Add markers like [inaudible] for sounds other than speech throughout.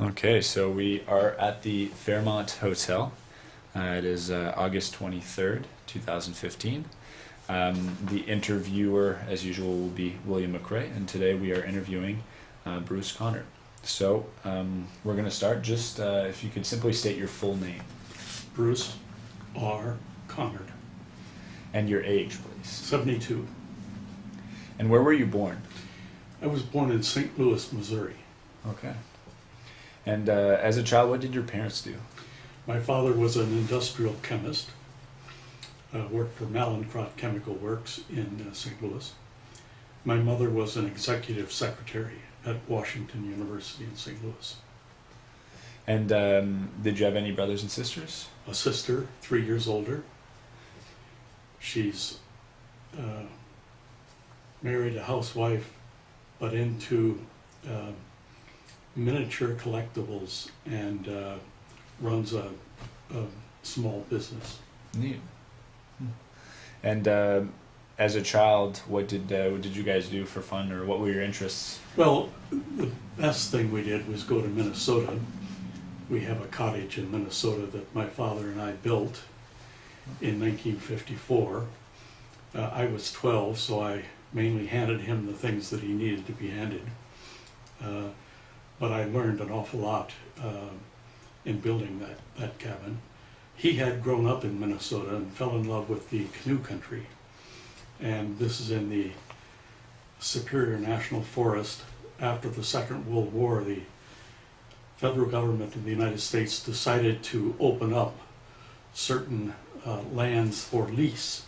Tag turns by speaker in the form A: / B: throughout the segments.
A: Okay, so we are at the Fairmont Hotel. Uh, it is uh, August 23rd, 2015. Um, the interviewer, as usual, will be William McRae, and today we are interviewing uh, Bruce Conard. So um, we're going to start. Just uh, if you could simply state your full name
B: Bruce R. Conard,
A: and your age, please.
B: 72.
A: And where were you born?
B: I was born in St. Louis, Missouri.
A: Okay. And uh, as a child, what did your parents do?
B: My father was an industrial chemist, uh, worked for Mallinckrodt Chemical Works in uh, St. Louis. My mother was an executive secretary at Washington University in St. Louis.
A: And um, did you have any brothers and sisters?
B: A sister, three years older. She's uh, married a housewife, but into uh, miniature collectibles and uh, runs a, a small business.
A: Neat. And uh, as a child, what did uh, what did you guys do for fun, or what were your interests?
B: Well, the best thing we did was go to Minnesota. We have a cottage in Minnesota that my father and I built in 1954. Uh, I was 12, so I mainly handed him the things that he needed to be handed. But I learned an awful lot uh, in building that, that cabin. He had grown up in Minnesota and fell in love with the canoe country. And this is in the Superior National Forest. After the Second World War, the federal government of the United States decided to open up certain uh, lands for lease.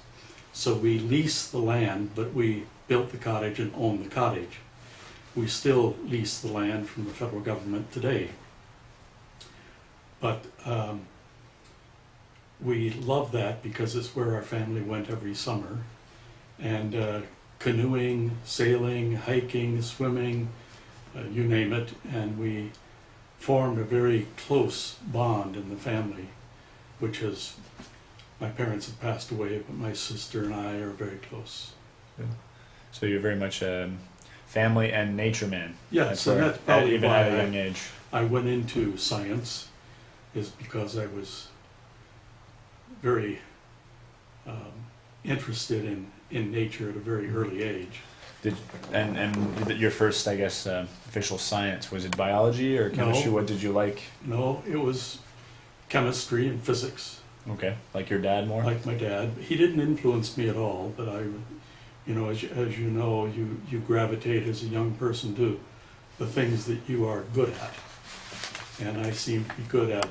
B: So we leased the land, but we built the cottage and owned the cottage. We still lease the land from the federal government today. But um, we love that because it's where our family went every summer. And uh, canoeing, sailing, hiking, swimming, uh, you name it. And we formed a very close bond in the family, which has, my parents have passed away, but my sister and I are very close. Yeah.
A: So you're very much a family and nature man.
B: Yes,
A: where-
B: and that's probably
A: even
B: why
A: at a
B: I-
A: young age.
B: I went into science is because I was very um, interested in, in nature at a very early age.
A: Did and and your first, I guess, uh, official science was it biology or chemistry?
B: No.
A: What did you like?
B: No, it was chemistry and physics,
A: Okay, like your dad more.
B: like my dad. He didn't influence me at all, but I, you know, as, you- as you know, you, you gravitate as a young person to the things that you are good at. And I seem to be good at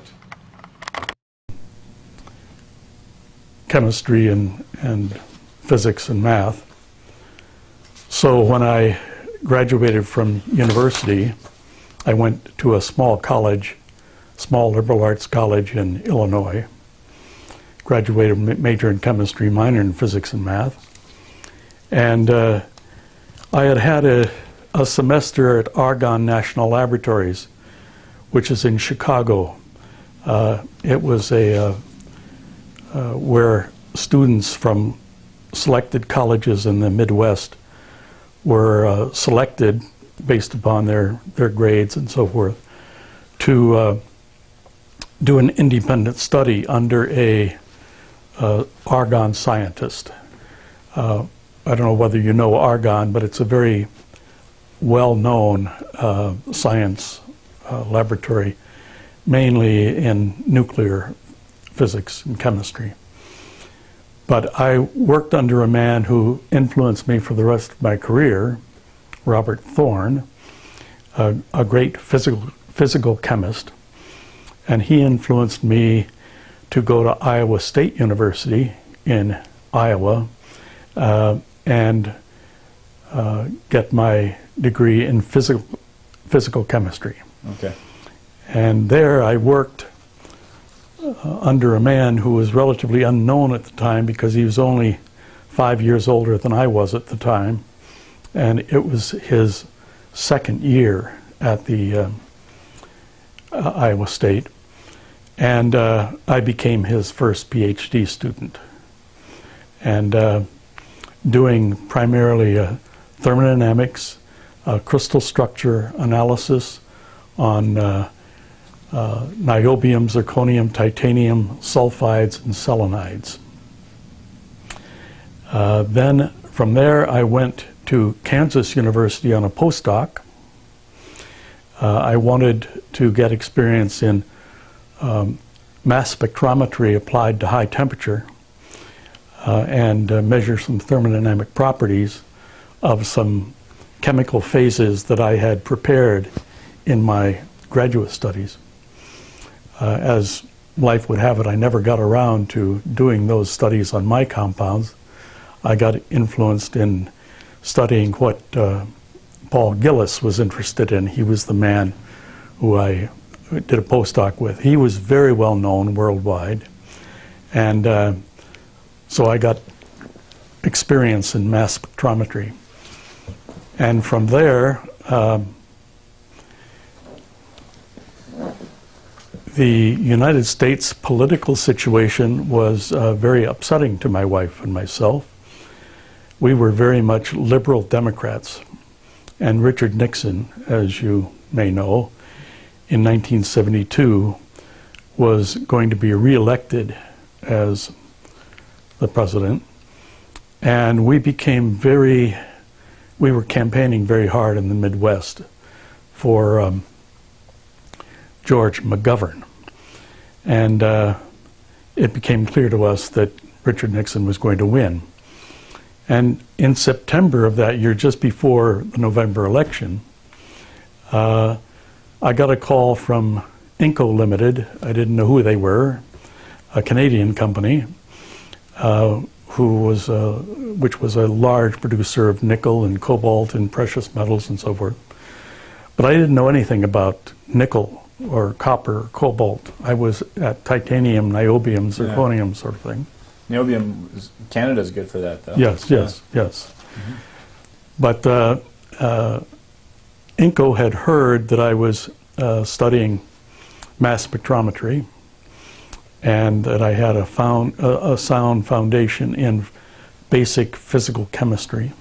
B: chemistry and, and physics and math. So when I graduated from university, I went to a small college, small liberal arts college in Illinois. Graduated major in chemistry, minor in physics and math. And uh, I had had a, a semester at Argonne National Laboratories, which is in Chicago. Uh, it was a uh, uh, where students from selected colleges in the Midwest were uh, selected based upon their, their grades and so forth to uh, do an independent study under a uh, Argonne scientist. Uh, I don't know whether you know Argonne, but it's a very well-known uh, science uh, laboratory, mainly in nuclear physics and chemistry. But I worked under a man who influenced me for the rest of my career, Robert Thorn, a, a great physical, physical chemist. And he influenced me to go to Iowa State University in Iowa uh, and uh, get my degree in physical, physical chemistry.
A: Okay.
B: And there I worked uh, under a man who was relatively unknown at the time because he was only five years older than I was at the time. And it was his second year at the uh, uh, Iowa State. And uh, I became his first PhD student. And uh, doing primarily uh, thermodynamics, uh, crystal structure analysis on uh, uh, niobium, zirconium, titanium, sulfides, and selenides. Uh, then from there, I went to Kansas University on a postdoc. Uh, I wanted to get experience in um, mass spectrometry applied to high temperature and uh, measure some thermodynamic properties of some chemical phases that I had prepared in my graduate studies. Uh, as life would have it, I never got around to doing those studies on my compounds. I got influenced in studying what uh, Paul Gilles was interested in. He was the man who I did a postdoc with. He was very well known worldwide. And uh, so I got experience in mass spectrometry. And from there, um, the United States political situation was uh, very upsetting to my wife and myself. We were very much liberal Democrats. And Richard Nixon, as you may know, in 1972 was going to be reelected as the president. And we became very, we were campaigning very hard in the Midwest for um, George McGovern. And uh, it became clear to us that Richard Nixon was going to win. And in September of that year, just before the November election, uh, I got a call from Inco Limited. I didn't know who they were, a Canadian company, who was, uh, which was a large producer of nickel and cobalt and precious metals and so forth. But I didn't know anything about nickel or copper, or cobalt. I was at titanium, niobium, zirconium sort of thing.
C: Niobium, is- Canada's good for that, though.
B: Yes, yes, yes. But uh, uh, Inco had heard that I was uh, studying mass spectrometry and that I had a, found, a, a sound foundation in basic physical chemistry.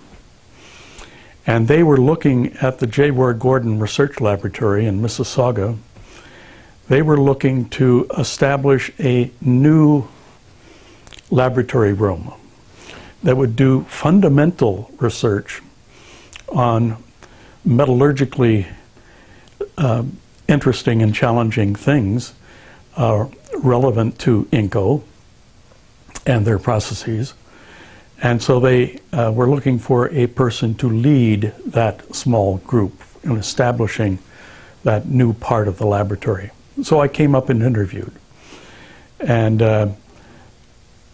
B: And they were looking at the J. Roy Gordon Research Laboratory in Mississauga. They were looking to establish a new laboratory room that would do fundamental research on metallurgically um, interesting and challenging things uh, relevant to INCO and their processes. And so they uh, were looking for a person to lead that small group in establishing that new part of the laboratory. So I came up and interviewed. And uh,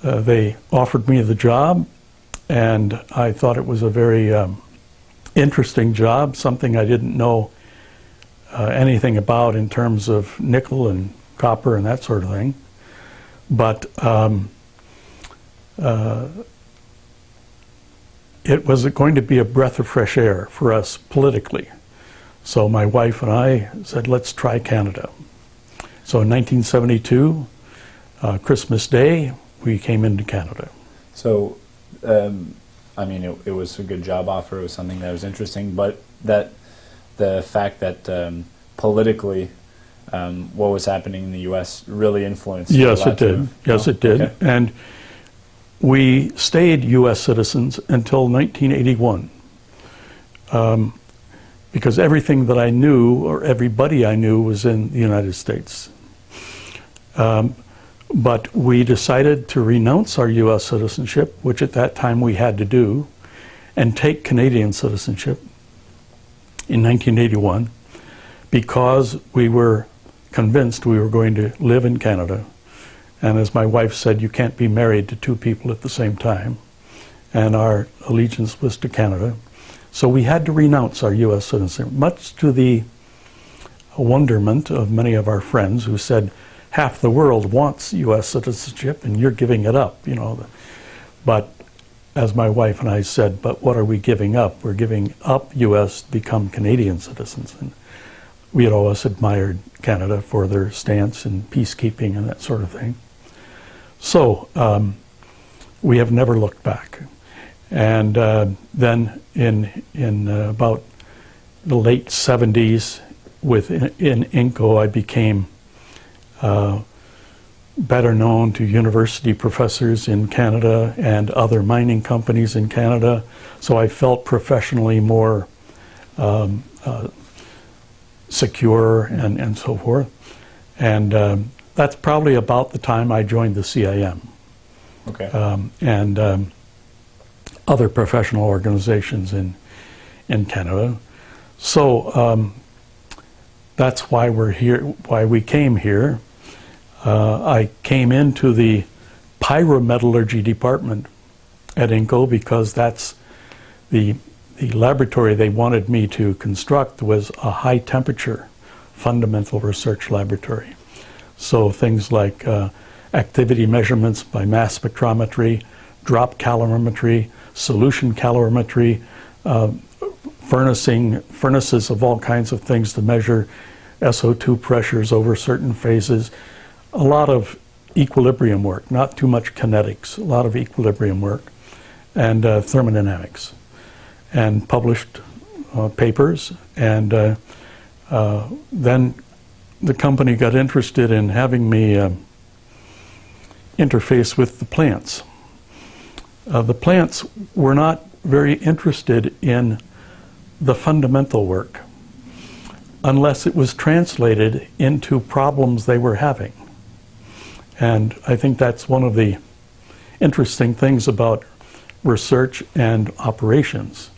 B: uh, they offered me the job, and I thought it was a very um, interesting job, something I didn't know uh, anything about in terms of nickel and copper and that sort of thing. But um, uh, it was going to be a breath of fresh air for us politically. So my wife and I said, let's try Canada. So in 1972, uh, Christmas Day, we came into Canada.
C: So, um, I mean, it, it was a good job offer. It was something that was interesting, but that the fact that um, politically, um, what was happening in the U.S. really influenced.
B: Yes, it did. Yes,
C: Oh,
B: it did.
C: okay.
B: And we stayed U.S. citizens until 1981. Um, because everything that I knew, or everybody I knew, was in the United States. Um, but we decided to renounce our U.S. citizenship, which at that time we had to do, and take Canadian citizenship in 1981 because we were convinced we were going to live in Canada. And as my wife said, you can't be married to two people at the same time. And our allegiance was to Canada. So we had to renounce our U.S. citizenship, much to the wonderment of many of our friends who said, half the world wants U.S. citizenship and you're giving it up, you know. But as my wife and I said, but what are we giving up? We're giving up U.S. to become Canadian citizens. And we had always admired Canada for their stance in peacekeeping and that sort of thing. So um, we have never looked back. And uh, then in, in uh, about the late 70s, with in, in INCO, I became uh, better known to university professors in Canada and other mining companies in Canada. So I felt professionally more um, uh, secure and, and so forth. And um, that's probably about the time I joined the CIM
C: Okay.
B: um, and um, other professional organizations in in Canada. So um, that's why we're here. Why we came here. Uh, I came into the pyrometallurgy department at INCO because that's the the laboratory they wanted me to construct was a high temperature fundamental research laboratory. So things like uh, activity measurements by mass spectrometry, drop calorimetry, solution calorimetry, uh, furnacing, furnaces of all kinds of things to measure SO2 pressures over certain phases. A lot of equilibrium work, not too much kinetics, a lot of equilibrium work, and uh, thermodynamics, and published uh, papers. And uh, uh, then the company got interested in having me uh, interface with the plants. Uh, the plants were not very interested in the fundamental work unless it was translated into problems they were having. And I think that's one of the interesting things about research and operations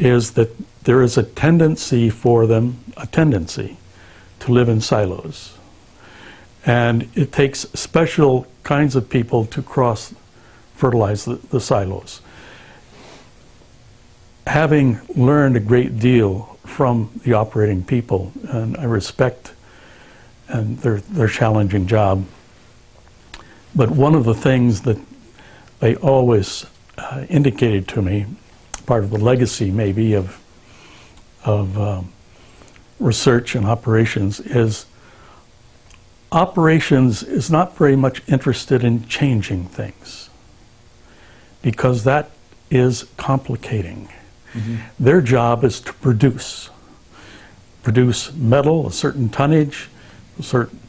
B: is that there is a tendency for them, a tendency to live in silos. And it takes special kinds of people to cross fertilize the, the silos. Having learned a great deal from the operating people, and I respect and their, their challenging job, but one of the things that they always uh, indicated to me, part of the legacy maybe of, of um, research and operations, is operations is not very much interested in changing things because that is complicating. Their job is to produce. Produce metal, a certain tonnage, a certain,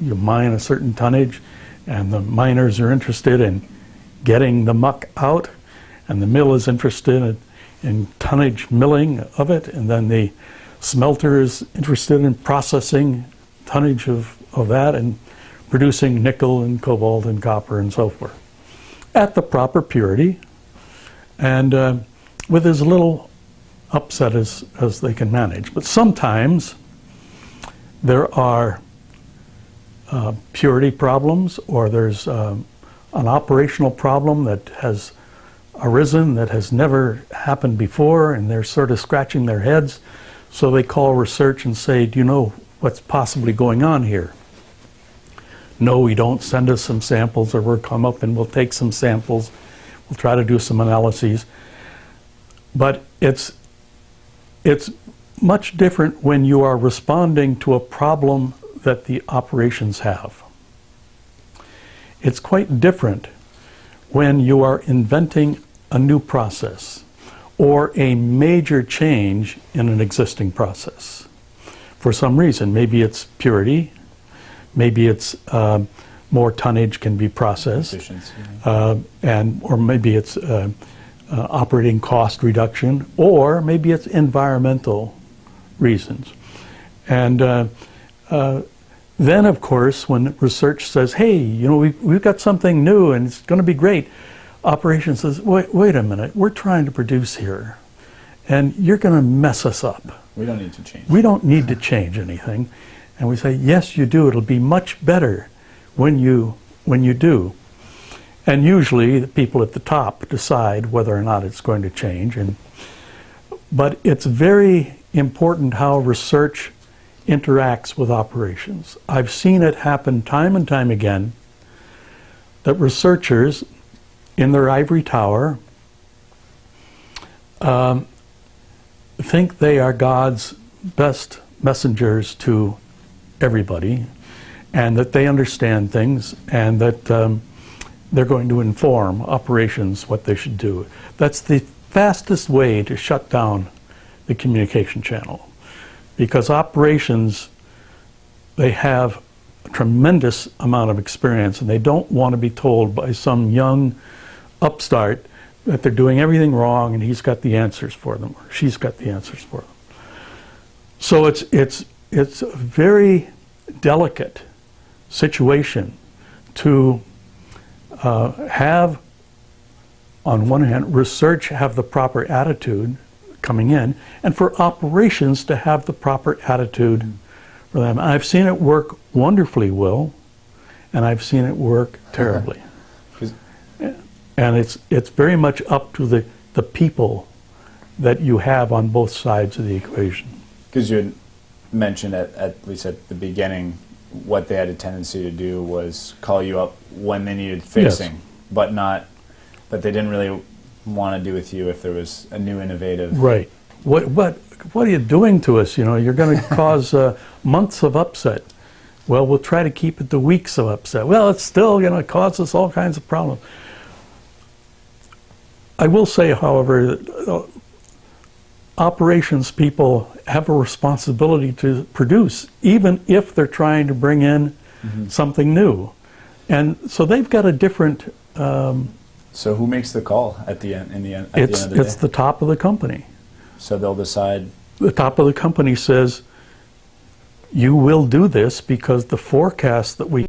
B: you mine a certain tonnage, and the miners are interested in getting the muck out, and the mill is interested in, in tonnage milling of it, and then the smelter is interested in processing tonnage of, of that and producing nickel and cobalt and copper and so forth at the proper purity and uh, with as little upset as, as they can manage. But sometimes there are uh, purity problems or there's um, an operational problem that has arisen that has never happened before and they're sort of scratching their heads. So they call research and say, do you know what's possibly going on here? No, we don't. Send us some samples or we'll come up and we'll take some samples. We'll try to do some analyses. But it's, it's much different when you are responding to a problem that the operations have. It's quite different when you are inventing a new process or a major change in an existing process. For some reason, maybe it's purity, maybe it's uh, more tonnage can be processed, uh, and or maybe it's uh, uh, operating cost reduction, or maybe it's environmental reasons. And uh, uh, then, of course, when research says, "Hey, you know, we've, we've got something new and it's going to be great," operations says, "Wait, wait a minute, we're trying to produce here, and you're going to mess us up."
C: We don't need to change.
B: We don't need to change anything. And we say, yes, you do. It'll be much better when you, when you do. And usually the people at the top decide whether or not it's going to change. And, but it's very important how research interacts with operations. I've seen it happen time and time again that researchers in their ivory tower um, think they are God's best messengers to everybody and that they understand things and that um, they're going to inform operations what they should do. That's the fastest way to shut down the communication channel because operations they have a tremendous amount of experience, and they don't want to be told by some young upstart that they're doing everything wrong and he's got the answers for them, or she's got the answers for them. So it's, it's, it's a very delicate situation to uh, have, on one hand, research have the proper attitude coming in, and for operations to have the proper attitude for them. I've seen it work wonderfully well, and I've seen it work terribly. And it's, it's very much up to the, the people that you have on both sides of the equation.
A: Because you had mentioned at, at least at the beginning, what they had a tendency to do was call you up when they needed fixing, but not, but they didn't really want to do with you if there was a new innovative.
B: Right. What, what, what are you doing to us? You know, you're going [laughs] to cause uh, months of upset. Well, we'll try to keep it to weeks of upset. Well, it's still going to cause us all kinds of problems. I will say, however, that, uh, operations people have a responsibility to produce, even if they're trying to bring in something new. And so they've got a different, um,
A: So who makes the call at the end? In the end, at
B: it's,
A: the end of the
B: it's
A: day,
B: the top of the company.
A: so they'll decide.
B: the top of the company says, you will do this because the forecast that we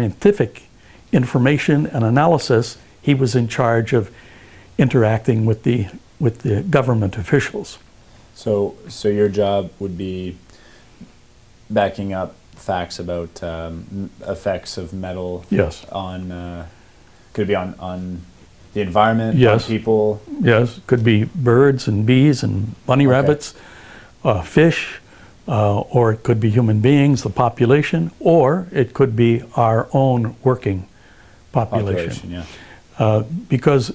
B: scientific information and analysis, he was in charge of interacting with the, with the government officials.
C: So, so your job would be backing up facts about um, effects of metal
B: Yes,
C: on, uh, could be on, on the environment,
B: Yes.
C: on people.
B: yes, could be birds and bees and bunny
C: Okay.
B: rabbits, uh, fish, uh, or it could be human beings, the population, or it could be our own working
C: Population, yeah.
B: uh, because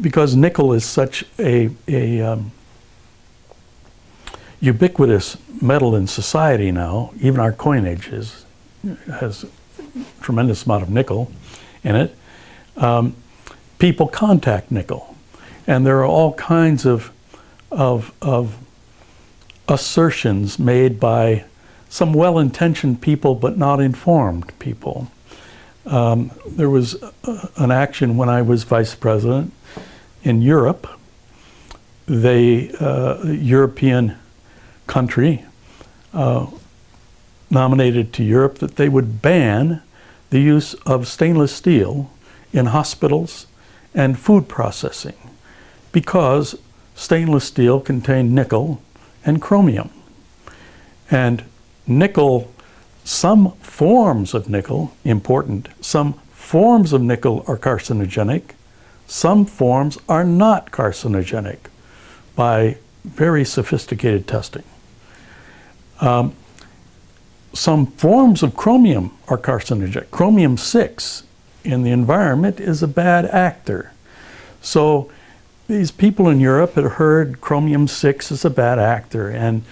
B: because nickel is such a a um, ubiquitous metal in society now. Even our coinage is has a tremendous amount of nickel in it. Um, people contact nickel, and there are all kinds of of of assertions made by some well-intentioned people but not informed people. Um, there was uh, an action when I was vice president in Europe. They, uh, European country, uh, nominated to Europe that they would ban the use of stainless steel in hospitals and food processing because stainless steel contained nickel and chromium. And nickel some forms of nickel, important, some forms of nickel are carcinogenic, some forms are not carcinogenic by very sophisticated testing. Um, some forms of chromium are carcinogenic. Chromium 6 in the environment is a bad actor. So these people in Europe had heard chromium 6 is a bad actor, and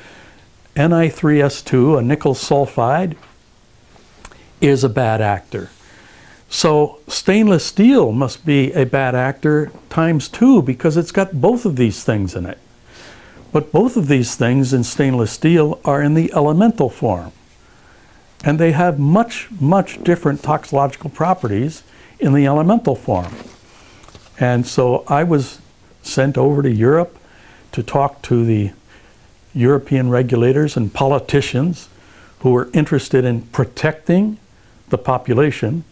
B: Ni3S2, a nickel sulfide, is a bad actor. So stainless steel must be a bad actor times two because it's got both of these things in it. But both of these things in stainless steel are in the elemental form. And they have much, much different toxicological properties in the elemental form. And so I was sent over to Europe to talk to the European regulators and politicians who were interested in protecting the population.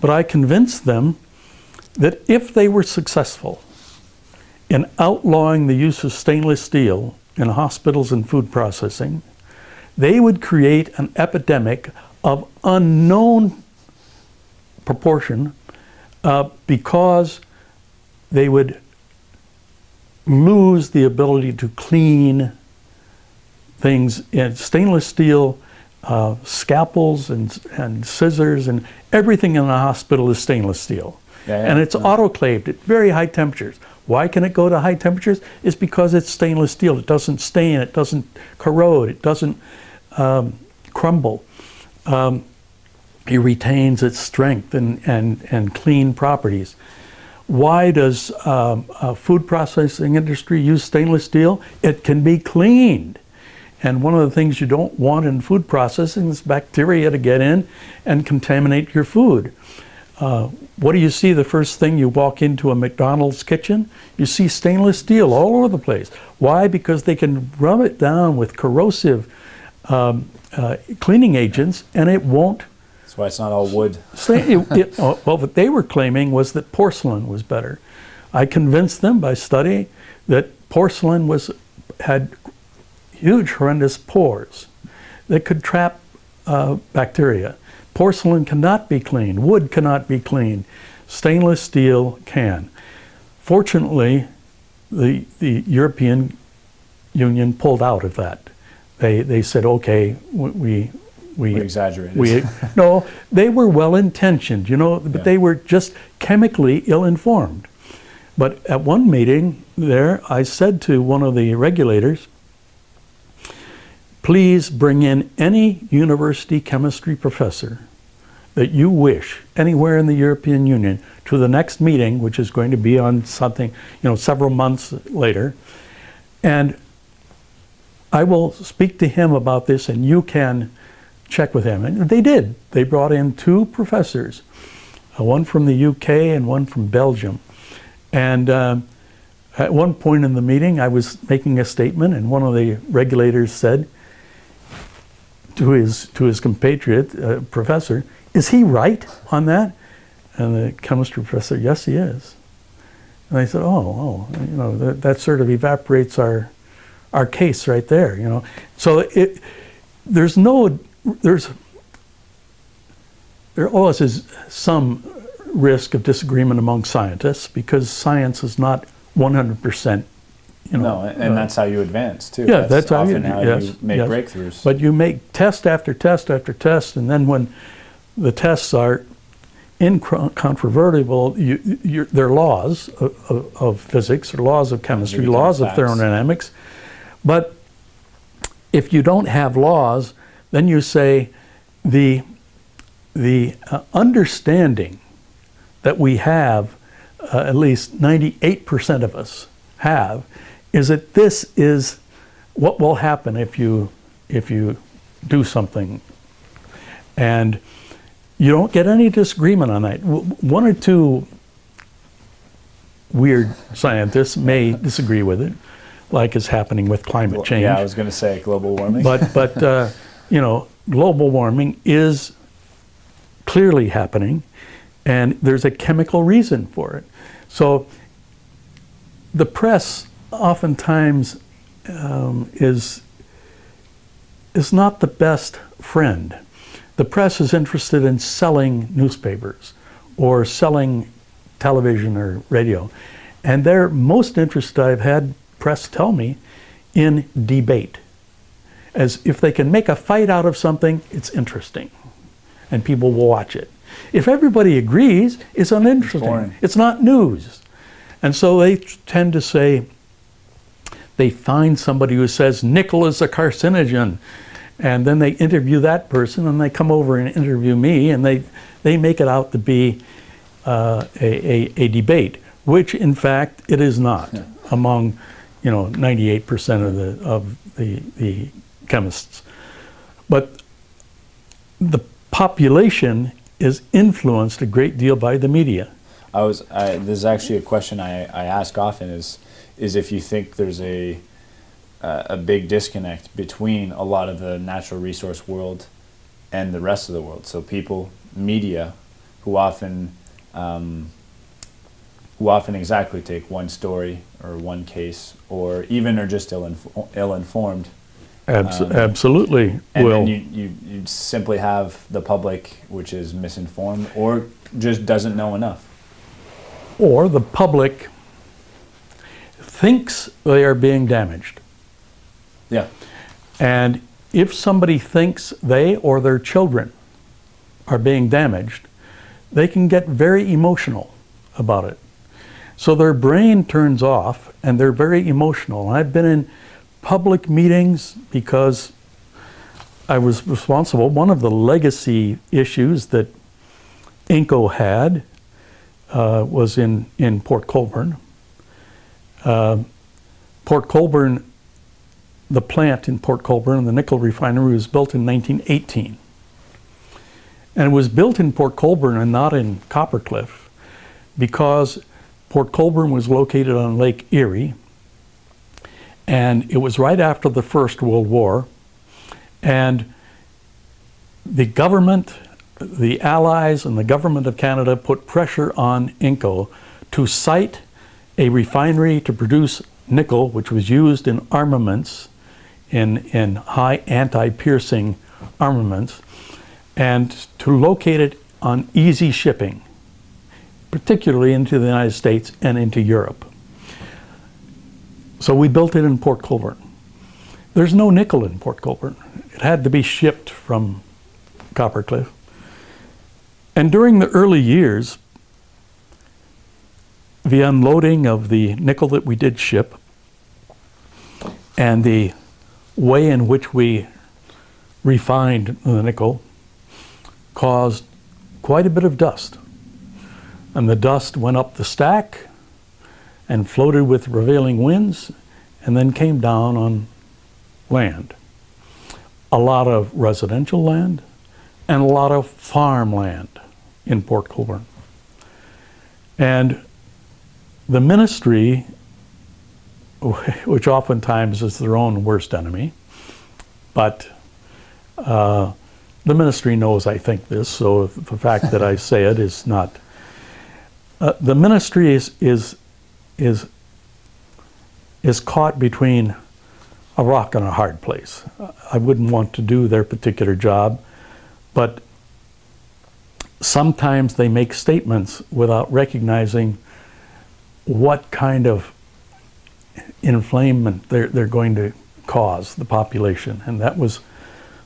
B: But I convinced them that if they were successful in outlawing the use of stainless steel in hospitals and food processing, they would create an epidemic of unknown proportion uh, because they would lose the ability to clean things in stainless steel uh, scalpels and, and scissors and everything in the hospital is stainless steel.
C: Yeah, yeah,
B: and it's
C: yeah.
B: autoclaved at very high temperatures. Why can it go to high temperatures? It's because it's stainless steel. It doesn't stain, it doesn't corrode, it doesn't um, crumble. Um, it retains its strength and, and, and clean properties. Why does um, a food processing industry use stainless steel? It can be cleaned. And one of the things you don't want in food processing is bacteria to get in and contaminate your food. Uh, what do you see the first thing you walk into a McDonald's kitchen? You see stainless steel all over the place. Why? Because they can rub it down with corrosive um, uh, cleaning agents and it won't
C: That's why it's not all wood. [laughs]
B: It- it- oh, well, what they were claiming was that porcelain was better. I convinced them by study that porcelain was had huge, horrendous pores that could trap uh, bacteria. Porcelain cannot be cleaned. Wood cannot be cleaned. Stainless steel can. Fortunately, the the European Union pulled out of that. They they said, okay, we we
C: We exaggerated.
B: we [laughs] no, they were well intentioned, you know, but
C: Yeah.
B: they were just chemically ill informed. But at one meeting there, I said to one of the regulators, please bring in any university chemistry professor that you wish anywhere in the European Union to the next meeting, which is going to be on something, you know, several months later. And I will speak to him about this and you can check with him. And they did. They brought in two professors, uh, one from the UK and one from Belgium. And um, at one point in the meeting, I was making a statement, and one of the regulators said to his, to his compatriot, uh, professor, is he right on that? And the chemistry professor, yes, he is. And I said, oh, oh, you know, that, that sort of evaporates our, our case right there, you know. So it, there's no, there's, there always is some risk of disagreement among scientists because science is not 100%, you know.
A: No, and
B: uh,
A: that's how you advance too.
B: yeah, that's how you-
A: often how
B: yes,
A: you make
B: yes.
A: breakthroughs.
B: But you make test after test after test, and then when the tests are incontrovertible, you, you, they're laws of, of, of physics, or laws of chemistry, laws of
A: facts.
B: thermodynamics. But if you don't have laws, then you say the, the uh, understanding that we have, uh, at least 98% of us have, is that this is what will happen if you, if you do something. And you don't get any disagreement on that. One or two weird scientists may disagree with it, like is happening with climate change.
A: Yeah, I was going to say global warming.
B: But, but uh, [laughs] you know, global warming is clearly happening, and there's a chemical reason for it. So the press oftentimes um, is, is not the best friend. The press is interested in selling newspapers or selling television or radio. And they're most interested, I've had press tell me, in debate as if they can make a fight out of something, it's interesting, and people will watch it. If everybody agrees, it's uninteresting.
A: boring.
B: It's not news, and so they tend to say they find somebody who says nickel is a carcinogen, and then they interview that person, and they come over and interview me, and they they make it out to be uh, a, a, a debate, which in fact it is not among you know 98% of the of the the chemists. But the population is influenced a great deal by the media.
A: I was. I, this is actually a question I, I ask often. Is is if you think there's a uh, a big disconnect between a lot of the natural resource world and the rest of the world. So people, media, who often um, who often exactly take one story or one case, or even are just ill ill informed.
B: Abs-
A: Um,
B: absolutely
A: And
B: will.
A: then you, you, you simply have the public, which is misinformed or just doesn't know enough.
B: or the public thinks they are being damaged.
A: Yeah.
B: And if somebody thinks they or their children are being damaged, they can get very emotional about it. So their brain turns off and they're very emotional. I've been in public meetings because I was responsible. One of the legacy issues that INCO had uh, was in, in Port Colborne. Uh, Port Colborne the plant in Port Colborne, the nickel refinery, was built in 1918. And it was built in Port Colborne and not in Coppercliff because Port Colborne was located on Lake Erie. And it was right after the First World War. And the government, the Allies, and the government of Canada put pressure on Inco to site a refinery to produce nickel, which was used in armaments, in, in high anti-piercing armaments, and to locate it on easy shipping, particularly into the United States and into Europe. So we built it in Port Colborne. There's no nickel in Port Colborne. It had to be shipped from Coppercliff. And during the early years, the unloading of the nickel that we did ship and the way in which we refined the nickel caused quite a bit of dust. And the dust went up the stack and floated with prevailing winds and then came down on land. A lot of residential land and a lot of farmland in Port Colborne. And the ministry, [laughs] which oftentimes is their own worst enemy, but uh, the ministry knows I think this, so the fact that I say it is not. Uh, the ministry is is is is caught between a rock and a hard place. I wouldn't want to do their particular job, but sometimes they make statements without recognizing what kind of inflammation they're, they're going to cause the population. And that was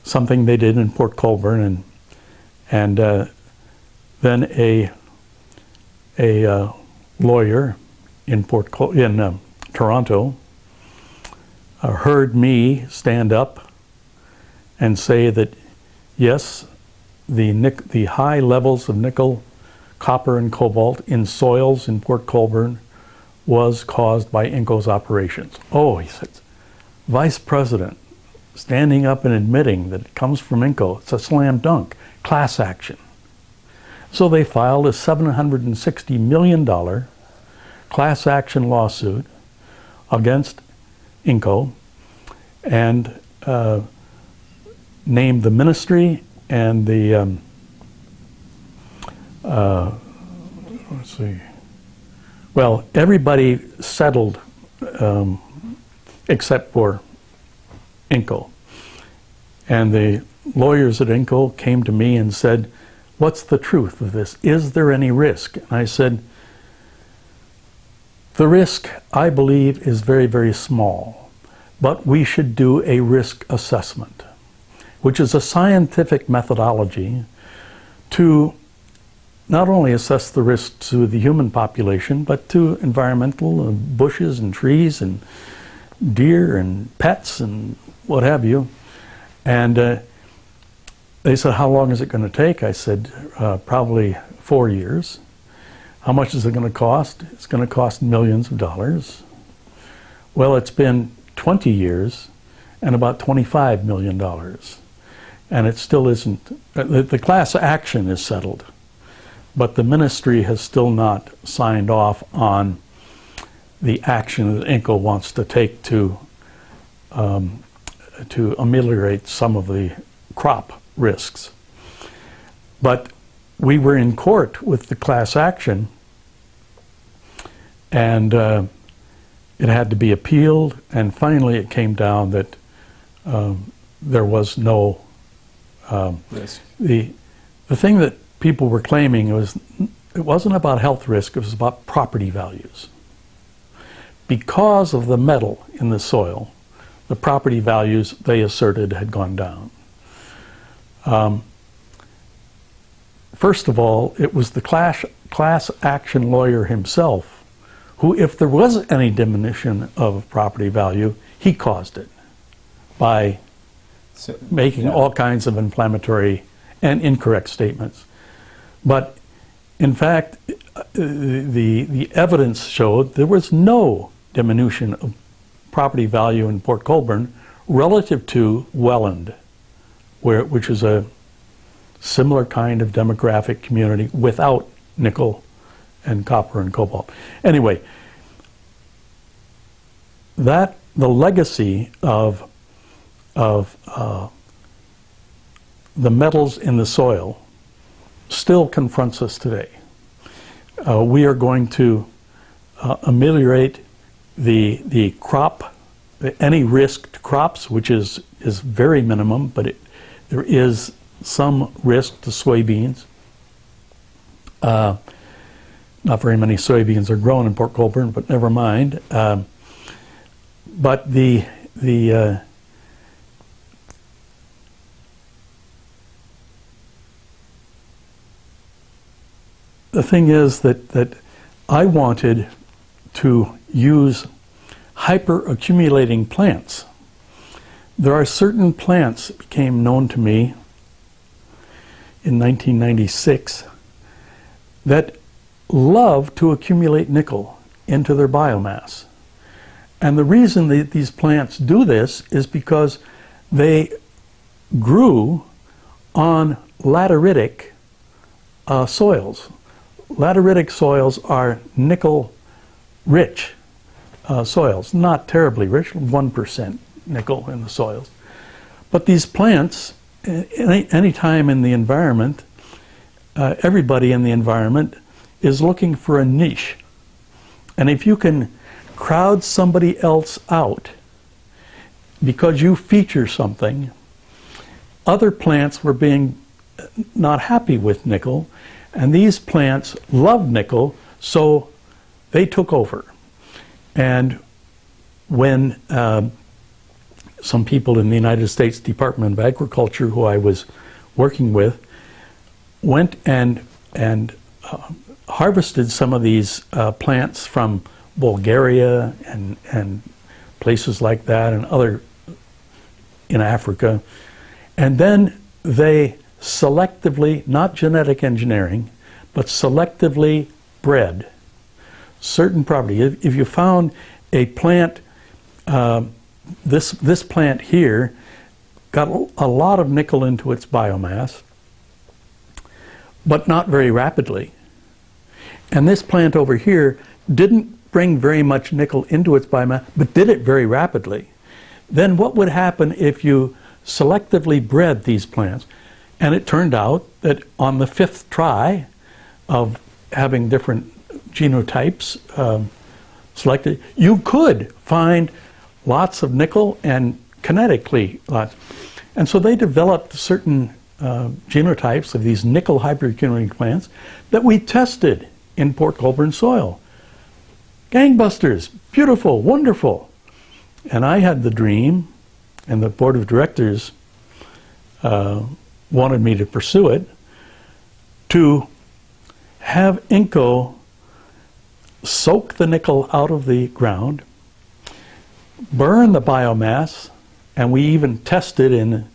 B: something they did in Port Colborne. And, and uh, then a, a uh, lawyer in, Port Col- in um, Toronto uh, heard me stand up and say that yes, the, nic- the high levels of nickel, copper, and cobalt in soils in Port Colborne was caused by Inco's operations. Oh, he said, Vice President standing up and admitting that it comes from Inco, it's a slam dunk, class action. So they filed a $760 million class action lawsuit against Inco and uh, named the ministry and the um, uh, let's see. Well, everybody settled um, except for Inco. And the lawyers at Inco came to me and said, What's the truth of this? Is there any risk? And I said, The risk, I believe, is very, very small, but we should do a risk assessment, which is a scientific methodology to not only assess the risk to the human population, but to environmental uh, bushes and trees and deer and pets and what have you. And uh, they said, How long is it going to take? I said, uh, Probably four years. How much is it going to cost? It's going to cost millions of dollars. Well, it's been 20 years and about $25 million. And it still isn't, uh, the, class action is settled, but the ministry has still not signed off on the action that INCO wants to take to um, to ameliorate some of the crop risks. But we were in court with the class action, and uh, it had to be appealed, and finally it came down that um, there was no um,
A: Risk.
B: the the thing that people were claiming was it wasn't about health risk; it was about property values. Because of the metal in the soil, the property values they asserted had gone down. Um, first of all, it was the class, class action lawyer himself who, if there was any diminution of property value, he caused it by
A: So,
B: making
A: Yeah.
B: all kinds of inflammatory and incorrect statements. But in fact, the, the evidence showed there was no diminution of property value in Port Colborne relative to Welland, where, which is a similar kind of demographic community without nickel and copper and cobalt. Anyway, that the legacy of of uh, the metals in the soil still confronts us today. Uh, we are going to uh, ameliorate the the crop, any risk to crops, which is is very minimum, but it, there is some risk to soybeans. Uh, not very many soybeans are grown in Port Colborne, but never mind. Um, but the the uh, the thing is that, that I wanted to use hyper accumulating plants. There are certain plants that became known to me in 1996 that love to accumulate nickel into their biomass. And the reason that these plants do this is because they grew on lateritic uh, soils. Lateritic soils are nickel rich uh, soils, not terribly rich, 1% nickel in the soils. But these plants any any time in the environment, uh, everybody in the environment is looking for a niche, and if you can crowd somebody else out because you feature something, other plants were being not happy with nickel, and these plants love nickel, so they took over. And when um, some people in the United States Department of Agriculture, who I was working with, went and and uh, harvested some of these uh, plants from Bulgaria and and places like that, and other in Africa, and then they selectively, not genetic engineering, but selectively bred certain property. If, if you found a plant, um, this, this plant here got a lot of nickel into its biomass, but not very rapidly. And this plant over here didn't bring very much nickel into its biomass, but did it very rapidly. Then what would happen if you selectively bred these plants? And it turned out that on the fifth try of having different genotypes um, selected, you could find lots of nickel and kinetically lots. And so they developed certain uh, genotypes of these nickel hyperaccumulating plants that we tested in Port Colborne soil. Gangbusters, beautiful, wonderful. And I had the dream, and the board of directors uh, wanted me to pursue it, to have Inco soak the nickel out of the ground, burn the biomass, and we even tested in,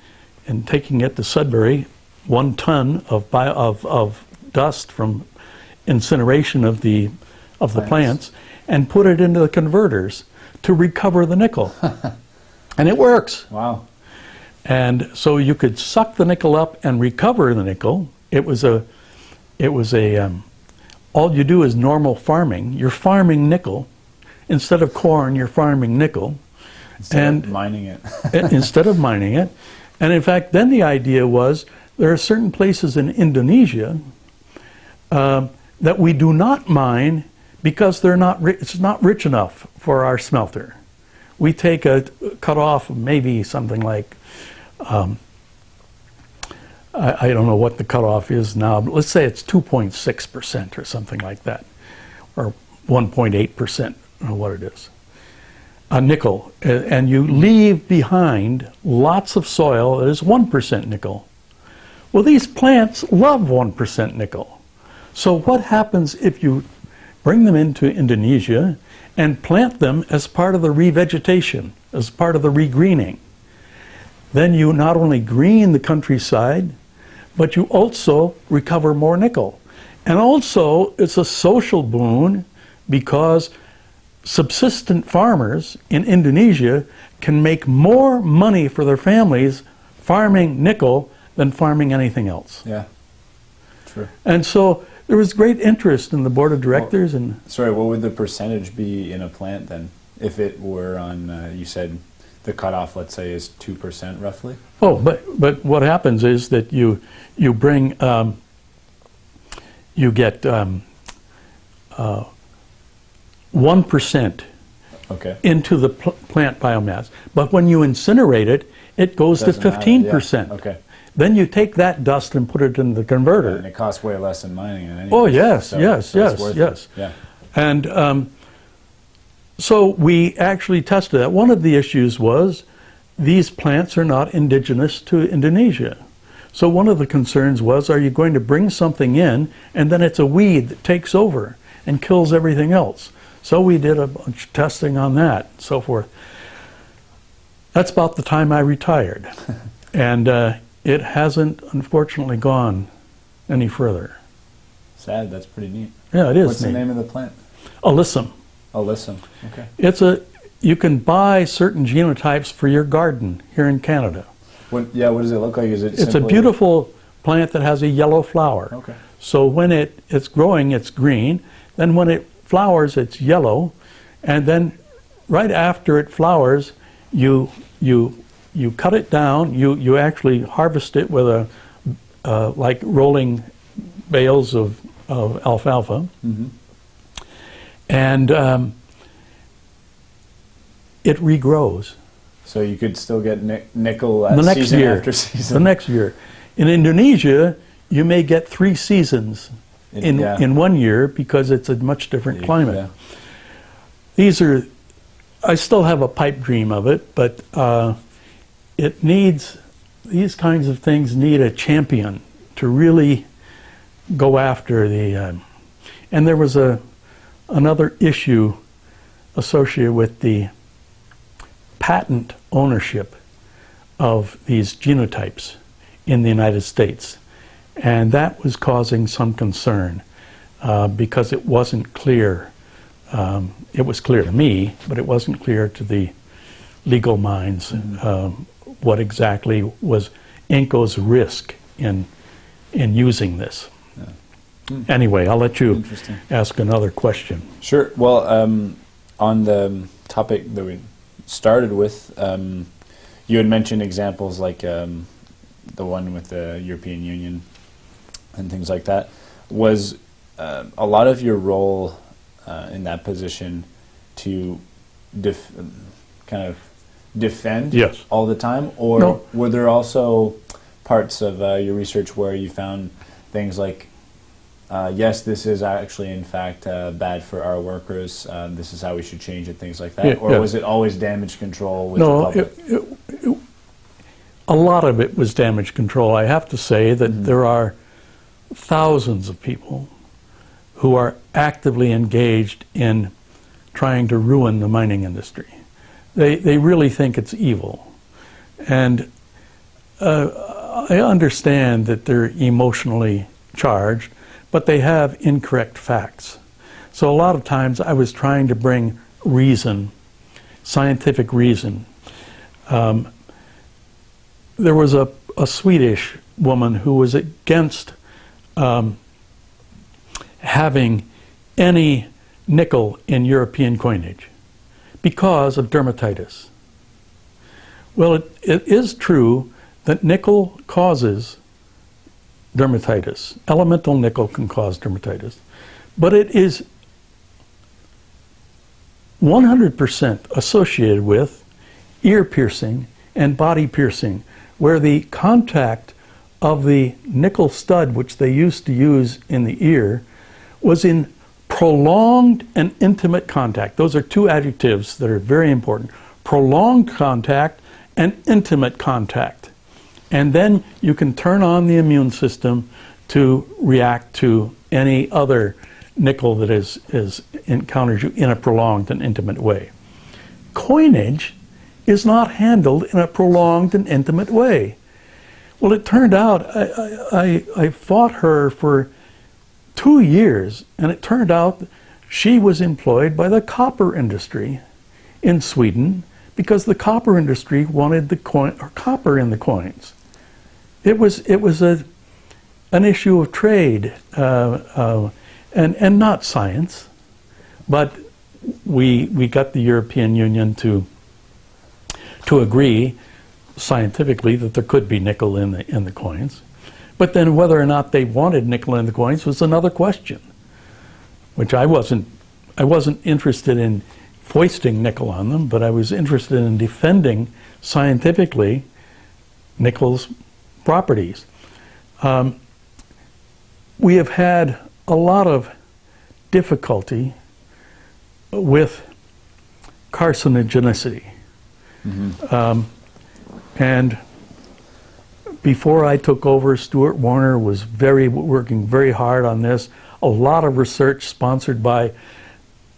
B: in taking it to Sudbury, one ton of, bio, of, of dust from incineration of the, of the
A: Plants.
B: plants, and put it into the converters to recover the nickel. [laughs] and it works.
A: Wow.
B: And so you could suck the nickel up and recover the nickel. It was a, it was a, um, all you do is normal farming. You're farming nickel. Instead of corn, you're farming nickel.
A: Instead
B: And-
A: of mining it. [laughs]
B: instead of mining it. And in fact, then the idea was there are certain places in Indonesia um, that we do not mine because they're not it's not rich enough for our smelter. We take a cut off maybe something like um, I, I don't know what the cutoff is now, but let's say it's 2.6 percent or something like that, or 1.8 percent, or what it is a nickel, and you leave behind lots of soil that is 1% nickel. Well, these plants love 1% nickel. So, what happens if you bring them into Indonesia and plant them as part of the revegetation, as part of the regreening? Then you not only green the countryside, but you also recover more nickel. And also, it's a social boon because subsistent farmers in Indonesia can make more money for their families farming nickel than farming anything else.
A: Yeah. True.
B: And so there was great interest in the board of directors and
A: Sorry, what would the percentage be in a plant then? If it were on, uh, you said the cutoff, let's say, is 2% roughly?
B: oh, but but what happens is that you you bring um, you get um, uh, one
A: Okay.
B: into the pl- plant biomass, but when you incinerate it, it goes
A: Doesn't
B: to
A: matter,
B: fifteen
A: yeah,
B: percent.
A: Okay.
B: Then you take that dust and put it in the converter.
A: And it costs way less than mining.
B: Oh, yes,
A: so-
B: yes,
A: so
B: yes,
A: it.
B: yes.
A: Yeah.
B: And um, so we actually tested that. One of the issues was these plants are not indigenous to Indonesia. So one of the concerns was are you going to bring something in and then it's a weed that takes over and kills everything else? So we did a bunch of testing on that and so forth. That's about the time I retired. [laughs] and uh, it hasn't, unfortunately, gone any further.
A: Sad, that's pretty neat.
B: Yeah, it is.
A: What's the name of the plant?
B: Alyssum.
A: Alyssum. Okay.
B: It's a you can buy certain genotypes for your garden here in Canada.
A: What, yeah, what does it look like? Is it
B: It's a beautiful plant that has a yellow flower.
A: Okay.
B: So when it, it's growing, it's green. Then when it flowers, it's yellow. And then right after it flowers, you, you you cut it down, you, you actually harvest it with a, uh, like rolling bales of, of alfalfa. And um, it regrows
A: So you could still get nic- nickel at
B: the next
A: season
B: year. [laughs] The next year. In Indonesia, you may get three seasons in,
A: Yeah.
B: in one year because it's a much different climate.
A: Yeah.
B: These are, I still have a pipe dream of it, but uh, it needs, these kinds of things need a champion to really go after the, um, and there was a, another issue associated with the patent ownership of these genotypes in the United States. And that was causing some concern uh, because it wasn't clear. Um, it was clear to me, but it wasn't clear to the legal minds um, what exactly was Inco's risk in, in using this. Anyway, I'll let you ask another question.
A: Sure. Well, um, on the topic that we started with, um, you had mentioned examples like um, the one with the European Union and things like that. Was uh, a lot of your role uh, in that position to def- kind of defend
B: Yes.
A: all the time, or
B: No.
A: were there also parts of uh, your research where you found things like uh, yes, this is actually in fact uh, bad for our workers. Uh, this is how we should change it. Things like that,
B: Yeah,
A: or
B: yeah.
A: was it always damage control with the
B: No,
A: public?
B: it, it, it, a lot of it was damage control. I have to say that
A: Mm-hmm.
B: there are thousands of people who are actively engaged in trying to ruin the mining industry. They, they really think it's evil. And uh, I understand that they're emotionally charged, but they have incorrect facts. So a lot of times I was trying to bring reason, scientific reason. Um, there was a, a Swedish woman who was against um, having any nickel in European coinage because of dermatitis. Well, it, it is true that nickel causes dermatitis. Elemental nickel can cause dermatitis. But it is 100% associated with ear piercing and body piercing, where the contact of the nickel stud, which they used to use in the ear, was in prolonged and intimate contact. Those are two adjectives that are very important prolonged contact and intimate contact. And then you can turn on the immune system to react to any other nickel that is, is encounters you in a prolonged and intimate way. Coinage is not handled in a prolonged and intimate way. Well, it turned out I, I, I, fought her for two years, and it turned out she was employed by the copper industry in Sweden because the copper industry wanted the coin or copper in the coins. It was it was a an issue of trade uh, uh, and and not science, but we we got the European Union to to agree scientifically that there could be nickel in the in the coins. But then whether or not they wanted nickel in the coins was another question, which I wasn't I wasn't interested in foisting nickel on them, but I was interested in defending scientifically nickel's properties. Um, we have had a lot of difficulty with carcinogenicity. Um, and before I took over, Stuart Warner was very working very hard on this. A lot of research sponsored by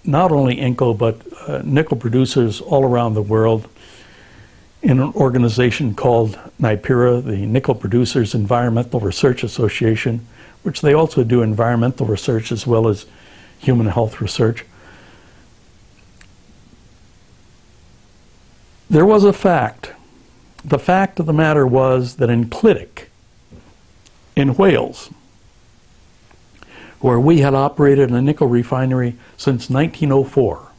B: not only Inco but uh, nickel producers all around the world in an organization called NiPERA, the Nickel Producers Environmental Research Association, which they also do environmental research as well as human health research. There was a fact. The fact of the matter was that in Clydach, in Wales, where we had operated a nickel refinery since 1904,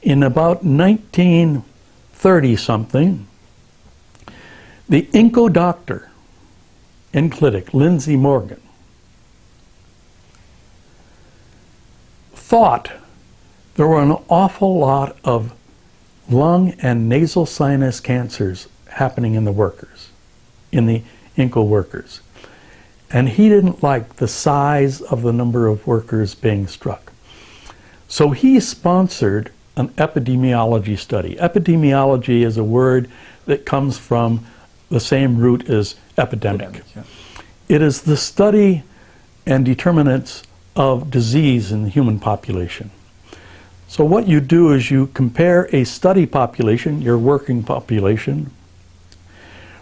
B: in about 1930 something, the Inco doctor in clinic, Lindsay Morgan, thought there were an awful lot of lung and nasal sinus cancers happening in the workers, in the Inco workers. And he didn't like the size of the number of workers being struck. So he sponsored an epidemiology study. Epidemiology is a word that comes from the same root as epidemic.
A: Yeah.
B: It is the study and determinants of disease in the human population. So what you do is you compare a study population, your working population,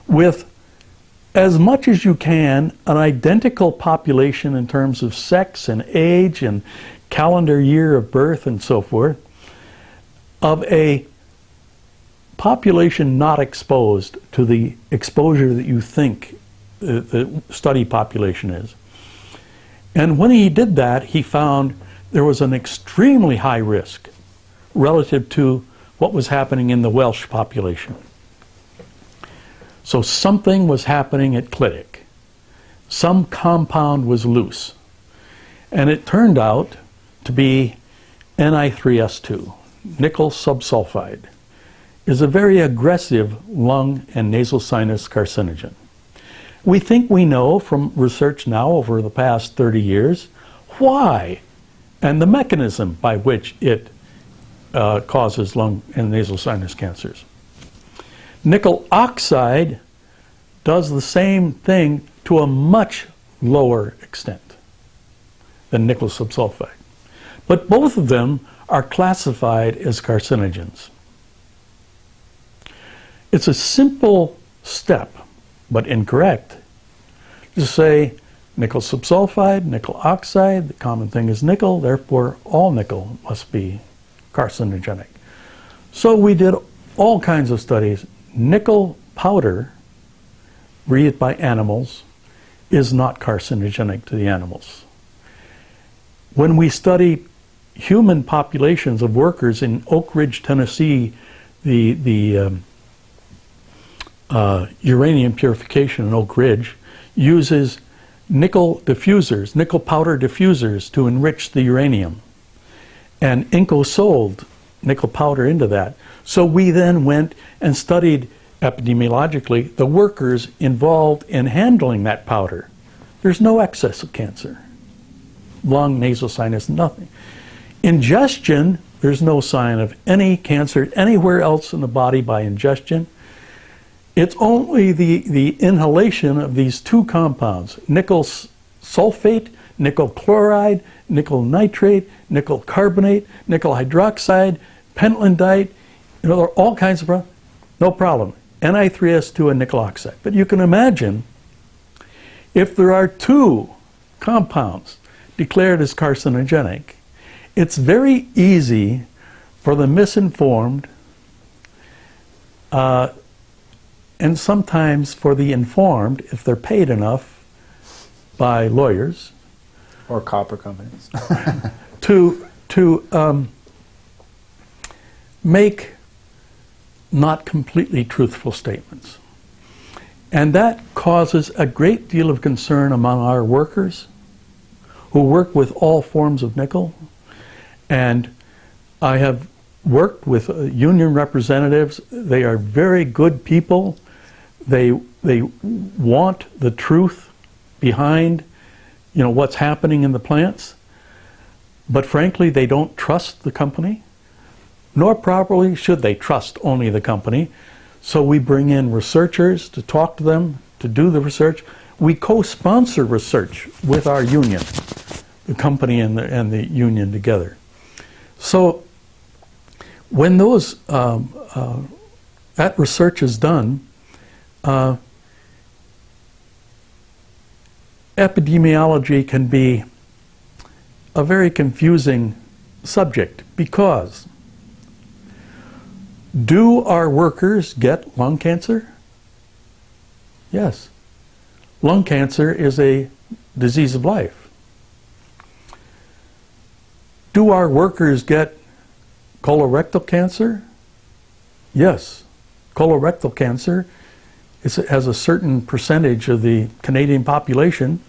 B: with as much as you can an identical population in terms of sex and age and calendar year of birth and so forth of a population not exposed to the exposure that you think the, the study population is. And when he did that, he found there was an extremely high risk relative to what was happening in the Welsh population. So something was happening at Clydach. Some compound was loose. And it turned out to be Ni3S2, nickel subsulfide, is a very aggressive lung and nasal sinus carcinogen. We think we know from research now over the past 30 years why and the mechanism by which it uh, causes lung and nasal sinus cancers. Nickel oxide does the same thing to a much lower extent than nickel subsulfide. But both of them are classified as carcinogens. It's a simple step, but incorrect, to say nickel subsulfide, nickel oxide, the common thing is nickel, therefore all nickel must be carcinogenic. So we did all kinds of studies. Nickel powder, breathed by animals, is not carcinogenic to the animals. When we study human populations of workers in Oak Ridge, Tennessee, the, the um, uh, uranium purification in Oak Ridge uses nickel diffusers, nickel powder diffusers to enrich the uranium. And Inco sold nickel powder into that. So we then went and studied epidemiologically the workers involved in handling that powder. There's no excess of cancer. Lung, nasal sinus, nothing. Ingestion, there's no sign of any cancer anywhere else in the body by ingestion. It's only the, the inhalation of these two compounds, nickel sulfate, nickel chloride, nickel nitrate, nickel carbonate, nickel hydroxide, pentlandite, you know, there are all kinds of problems. No problem. Ni3S2 and nickel oxide. But you can imagine if there are two compounds declared as carcinogenic, it's very easy for the misinformed uh, and sometimes for the informed, if they're paid enough by lawyers,
A: Or copper companies. [laughs]
B: to to um, make not completely truthful statements, and that causes a great deal of concern among our workers, who work with all forms of nickel, and I have worked with uh, union representatives. They are very good people. They they want the truth behind you know what's happening in the plants. But frankly, they don't trust the company, nor properly should they trust only the company. So we bring in researchers to talk to them, to do the research. We co-sponsor research with our union, the company and the, and the union together. So when those um, uh, that research is done, uh, epidemiology can be a very confusing subject because do our workers get lung cancer? Yes. Lung cancer is a disease of life. Do our workers get colorectal cancer? Yes. colorectal cancer is, has a certain percentage of the Canadian population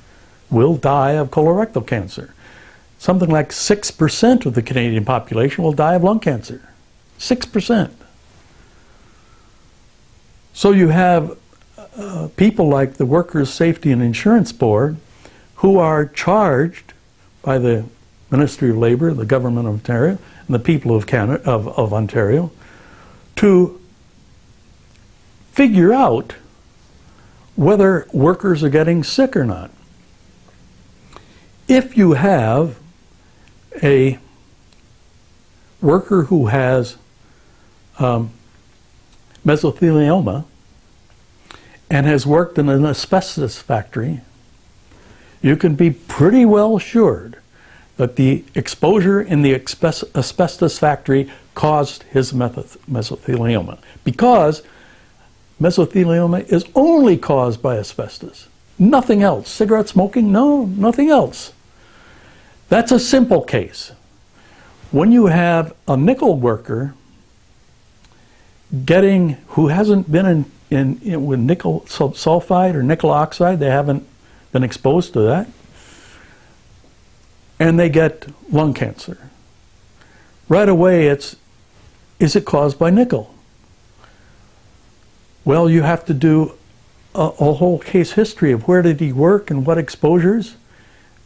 B: will die of colorectal cancer. Something like 6% of the Canadian population will die of lung cancer. 6%. So you have uh, people like the Workers' Safety and Insurance Board who are charged by the Ministry of Labour, the Government of Ontario, and the people of, Canada, of, of Ontario to figure out whether workers are getting sick or not. If you have a worker who has um, mesothelioma and has worked in an asbestos factory, you can be pretty well assured that the exposure in the asbestos factory caused his mesothelioma because mesothelioma is only caused by asbestos. Nothing else. Cigarette smoking? No, nothing else. That's a simple case. When you have a nickel worker getting who hasn't been in, in, in with nickel sulfide or nickel oxide, they haven't been exposed to that, and they get lung cancer. Right away, it's is it caused by nickel? Well, you have to do a, a whole case history of where did he work and what exposures,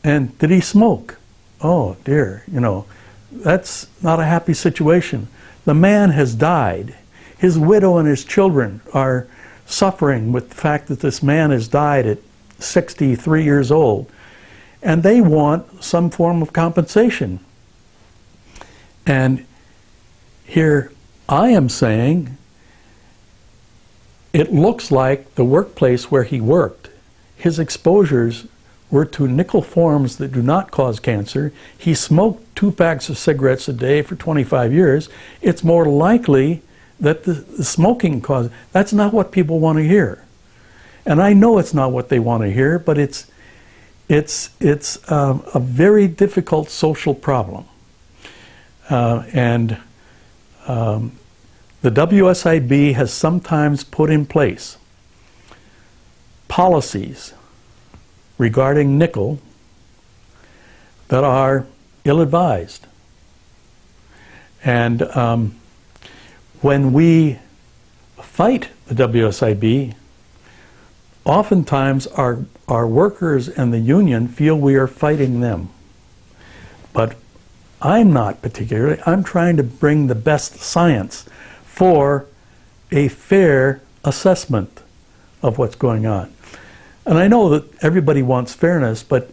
B: and did he smoke? Oh dear, you know, that's not a happy situation. The man has died. His widow and his children are suffering with the fact that this man has died at 63 years old. And they want some form of compensation. And here I am saying it looks like the workplace where he worked, his exposures were to nickel forms that do not cause cancer. He smoked two packs of cigarettes a day for 25 years. It's more likely that the, the smoking caused. That's not what people want to hear. And I know it's not what they want to hear, but it's, it's, it's um, a very difficult social problem. Uh, and um, the WSIB has sometimes put in place policies regarding nickel that are ill advised. And um, when we fight the WSIB, oftentimes our, our workers and the union feel we are fighting them. But I'm not particularly. I'm trying to bring the best science for a fair assessment of what's going on. And I know that everybody wants fairness, but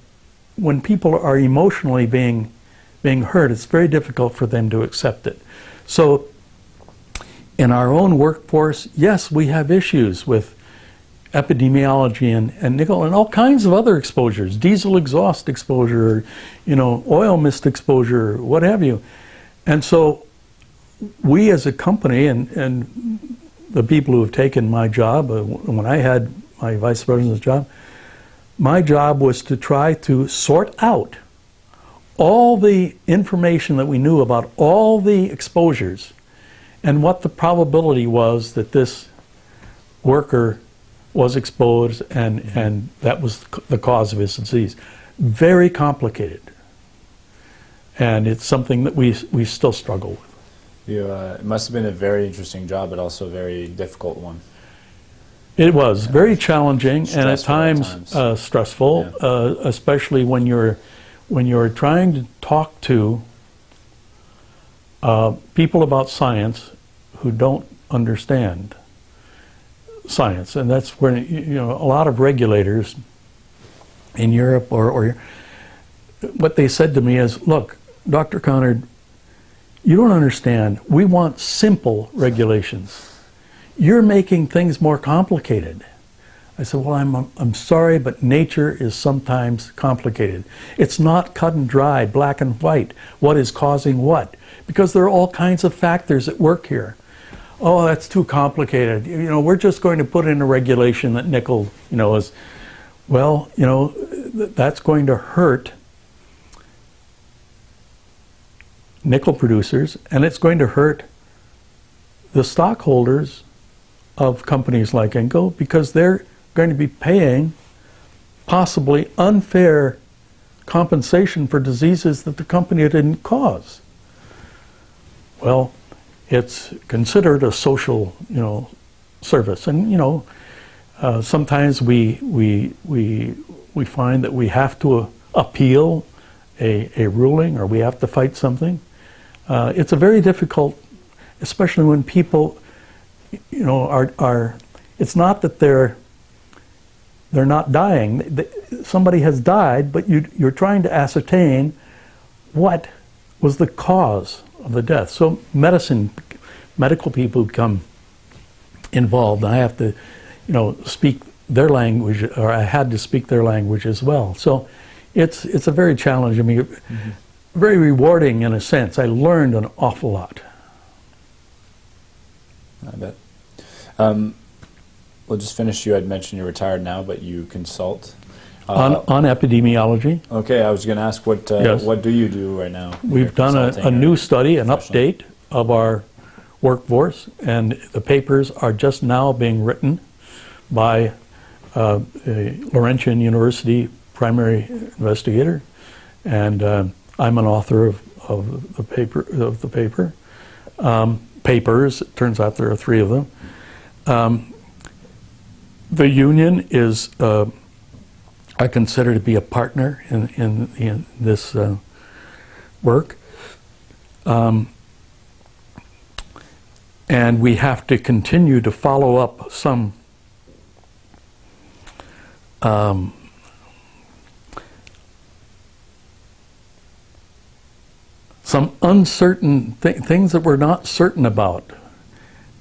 B: when people are emotionally being being hurt, it's very difficult for them to accept it. So in our own workforce, yes, we have issues with epidemiology and, and nickel and all kinds of other exposures, diesel exhaust exposure, you know, oil mist exposure, what have you. And so we as a company and, and the people who have taken my job, uh, when I had my vice president's job, my job was to try to sort out all the information that we knew about all the exposures and what the probability was that this worker was exposed and, and that was the cause of his disease. Very complicated. And it's something that we, we still struggle with.
A: You, uh, it must have been a very interesting job, but also a very difficult one.
B: It was very challenging and at
A: Stressful at
B: times,
A: times.
B: Uh, stressful,
A: Yeah.
B: uh, especially when you're when you're trying to talk to uh, people about science who don't understand science, and that's where you you know a lot of regulators in Europe or, or what they said to me is, "Look, Dr. Conard, you don't understand. We want simple regulations." you're making things more complicated. I said, well, I'm, I'm sorry, but nature is sometimes complicated. It's not cut and dry, black and white, what is causing what, because there are all kinds of factors at work here. Oh, that's too complicated. You know, we're just going to put in a regulation that nickel, you know, is, well, you know, th- that's going to hurt nickel producers, and it's going to hurt the stockholders of companies like Inco because they're going to be paying possibly unfair compensation for diseases that the company didn't cause. Well, it's considered a social, you know, service, and you know, uh, sometimes we we we we find that we have to appeal a, a ruling or we have to fight something. Uh, it's a very difficult, especially when people, you know, are are. It's not that they're they're not dying. Somebody has died, but you, you're trying to ascertain what was the cause of the death. So medicine, medical people become involved. And I have to, you know, speak their language, or I had to speak their language as well. So it's it's a very challenging, I mean, very rewarding in a sense. I learned an awful lot.
A: I bet. Um, we'll just finish. You had mentioned you're retired now, but you consult.
B: on,
A: Uh,
B: on epidemiology,
A: okay, I was going to ask what uh,
B: Yes.
A: what do you do right now?
B: we've done a, a new study, an update of our workforce, and the papers are just now being written by uh, a Laurentian University primary investigator, and um I'm an author of, of the paper of the paper um, papers. It turns out there are three of them. Um, the union is, uh, I consider to be a partner in in, in this uh, work. Um, and we have to continue to follow up some um, some uncertain th- things that we're not certain about.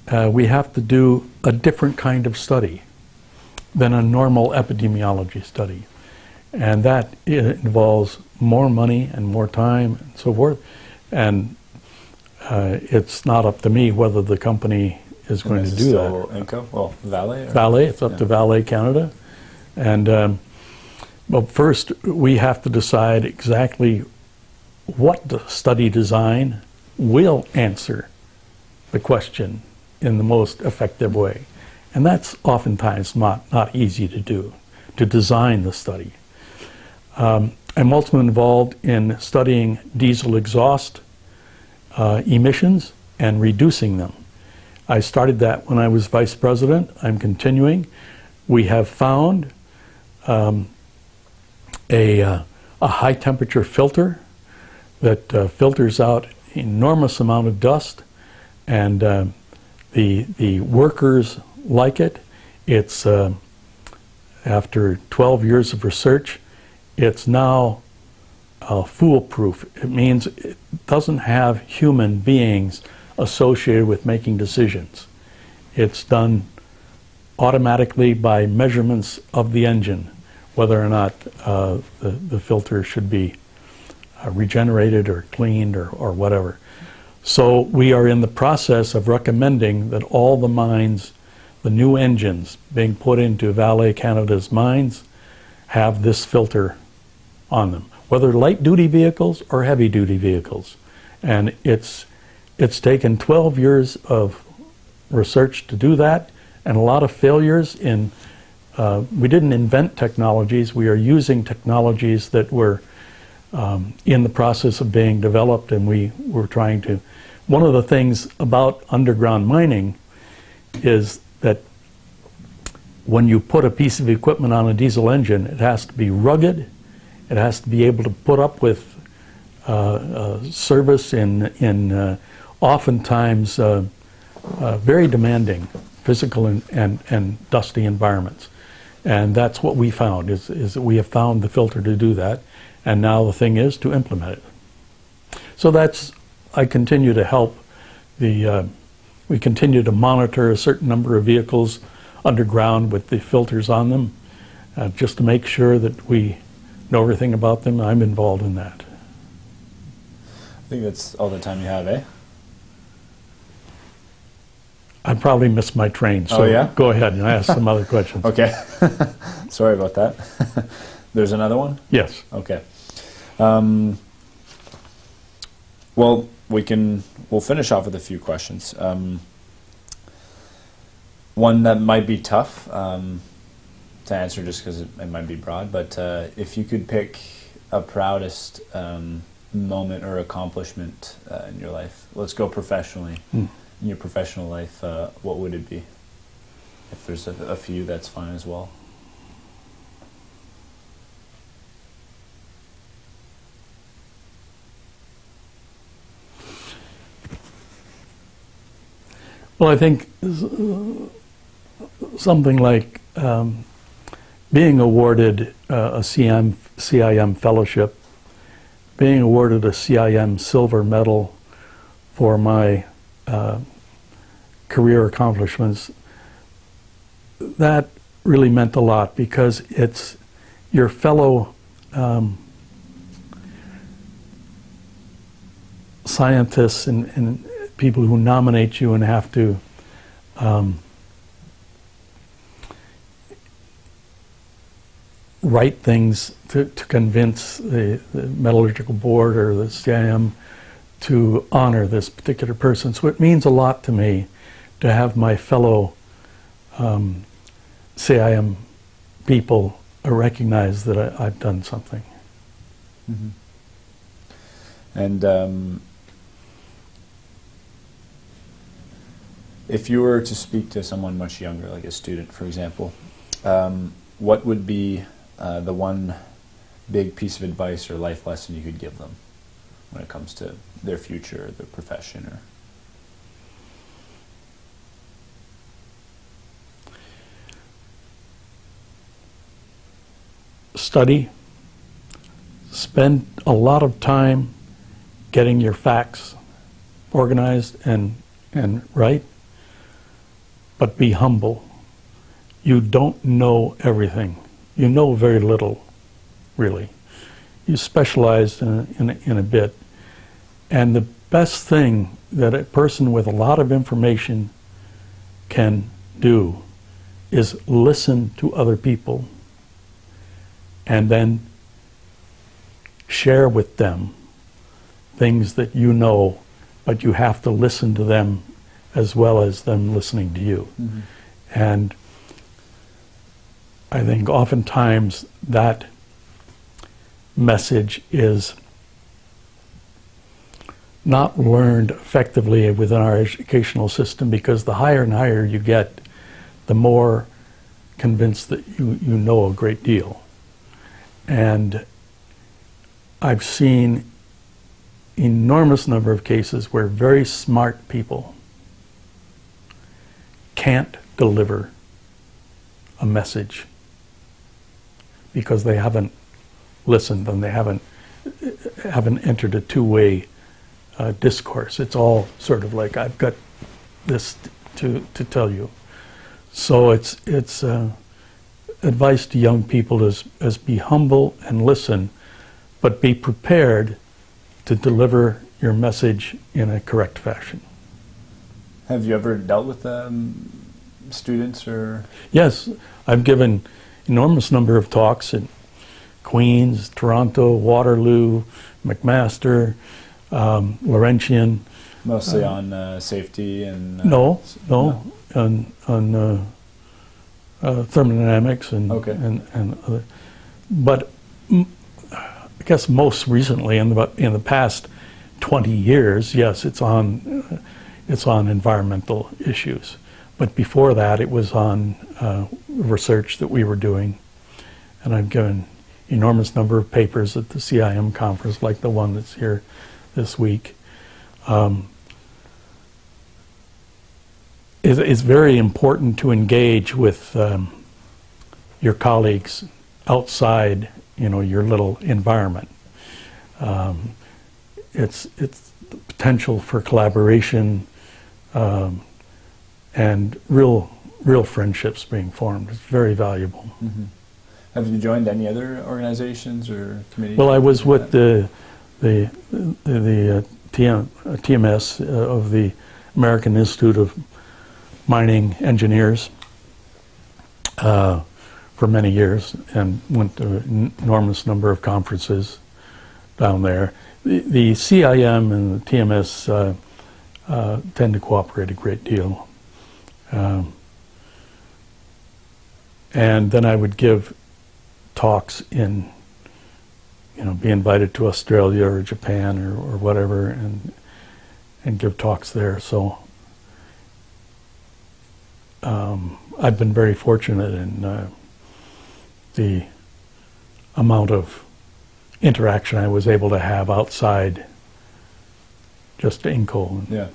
B: Uh, we have to do a different kind of study than a normal epidemiology study. And that involves more money and more time and so forth. And uh, it's not up to me whether the company is
A: And
B: going to do that.
A: Inco? Well, Vale. Or?
B: Vale, it's up to
A: Yeah.
B: Vale Canada. And, um, but first, we have to decide exactly what the study design will answer the question in the most effective way. And that's oftentimes not, not easy to do, to design the study. Um, I'm also involved in studying diesel exhaust uh, emissions and reducing them. I started that when I was vice president. I'm continuing. We have found um, a, uh, a high temperature filter that uh, filters out enormous amount of dust, and uh, the the workers like it. It's uh, after 12 years of research, it's now uh, foolproof. It means it doesn't have human beings associated with making decisions. It's done automatically by measurements of the engine, whether or not uh, the, the filter should be uh, regenerated or cleaned or, or whatever. So we are in the process of recommending that all the mines, the new engines being put into Vale Canada's mines, have this filter on them, whether light duty vehicles or heavy duty vehicles. And it's, it's taken 12 years of research to do that and a lot of failures in, uh, we didn't invent technologies, we are using technologies that were um, in the process of being developed and we were trying to, one of the things about underground mining is that when you put a piece of equipment on a diesel engine, it has to be rugged, it has to be able to put up with uh, uh, service in, in uh, oftentimes uh, uh, very demanding physical and, and, and dusty environments. And that's what we found, is, is that we have found the filter to do that, and now the thing is to implement it. So that's, I continue to help the, uh, we continue to monitor a certain number of vehicles underground with the filters on them, uh, just to make sure that we know everything about them. I'm involved in that.
A: I think that's all the time you have, eh?
B: I probably missed my train, so
A: Oh, yeah?
B: go ahead and ask some other [laughs] questions.
A: Okay. [laughs] Sorry about that. [laughs] There's another one?
B: Yes.
A: Okay. Um, well, we can, we'll finish off with a few questions. Um, one that might be tough um, to answer just because it, it might be broad, but uh, if you could pick a proudest um, moment or accomplishment uh, in your life, let's go professionally.
B: Hmm.
A: In your professional life, uh, what would it be? If there's a, a few, that's fine as well.
B: Well, I think something like um, being awarded uh, a CM, CIM fellowship, being awarded a CIM silver medal for my uh, career accomplishments, that really meant a lot because it's your fellow um, scientists and, and people who nominate you and have to um, write things to, to convince the, the metallurgical board or the CIM to honor this particular person. So it means a lot to me to have my fellow um, CIM people recognize that I, I've done something.
A: Mm-hmm. And um, if you were to speak to someone much younger, like a student, for example, um, what would be uh, the one big piece of advice or life lesson you could give them when it comes to their future, their profession, or?
B: Study, spend a lot of time getting your facts organized and, and right, but be humble. You don't know everything. You know very little, really. You specialize in, in, in a bit. And the best thing that a person with a lot of information can do is listen to other people and then share with them things that you know, but you have to listen to them as well as them listening to you. Mm-hmm. And I think oftentimes that message is not learned effectively within our educational system because the higher and higher you get, the more convinced that you, you know a great deal. And I've seen enormous number of cases where very smart people can't deliver a message because they haven't listened and they haven't haven't entered a two-way uh, discourse. It's all sort of like I've got this to to tell you. So it's it's uh, advice to young people is is be humble and listen, but be prepared to deliver your message in a correct fashion.
A: Have you ever dealt with um, students or?
B: Yes, I've given enormous number of talks in Queens, Toronto, Waterloo, McMaster, um, Laurentian.
A: Mostly on uh, safety and uh,
B: No,
A: s-
B: no, on on uh, uh, thermodynamics and
A: Okay.
B: and and other. But I guess most recently, in the in the past twenty years, yes, it's on uh, it's on environmental issues. But before that, it was on uh, research that we were doing, and I've given enormous number of papers at the CIM conference, like the one that's here this week. Um, it- it's very important to engage with um, your colleagues outside, you know, your little environment. Um, it's it's the potential for collaboration um, and real real friendships being formed. It's very valuable.
A: Mhm. Have you joined any other organizations or committees?
B: Well, I was with
A: that?
B: the the the, the uh, TM, uh, TMS uh, of the American Institute of Mining Engineers uh, for many years, and went to an enormous number of conferences down there. The, the CIM and the TMS uh, tend to cooperate a great deal. Um, and then I would give talks in, you know, be invited to Australia or Japan or, or whatever, and and give talks there. So um, I've been very fortunate in uh, the amount of interaction I was able to have outside just Inco.
A: Yeah.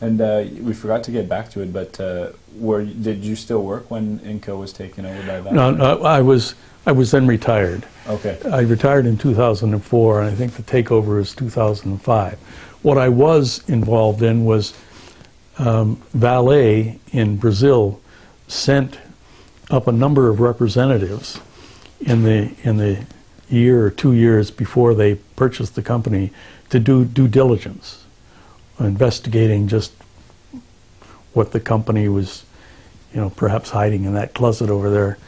A: And uh, we forgot to get back to it, but uh, were did you still work when Inco was taken over by that?
B: No, no, I was I was then retired.
A: Okay.
B: I retired in 2004, and I think the takeover is 2005. What I was involved in was um, Vale in Brazil sent up a number of representatives in the in the year or two years before they purchased the company to do due diligence, investigating just what the company was, you know, perhaps hiding in that closet over there.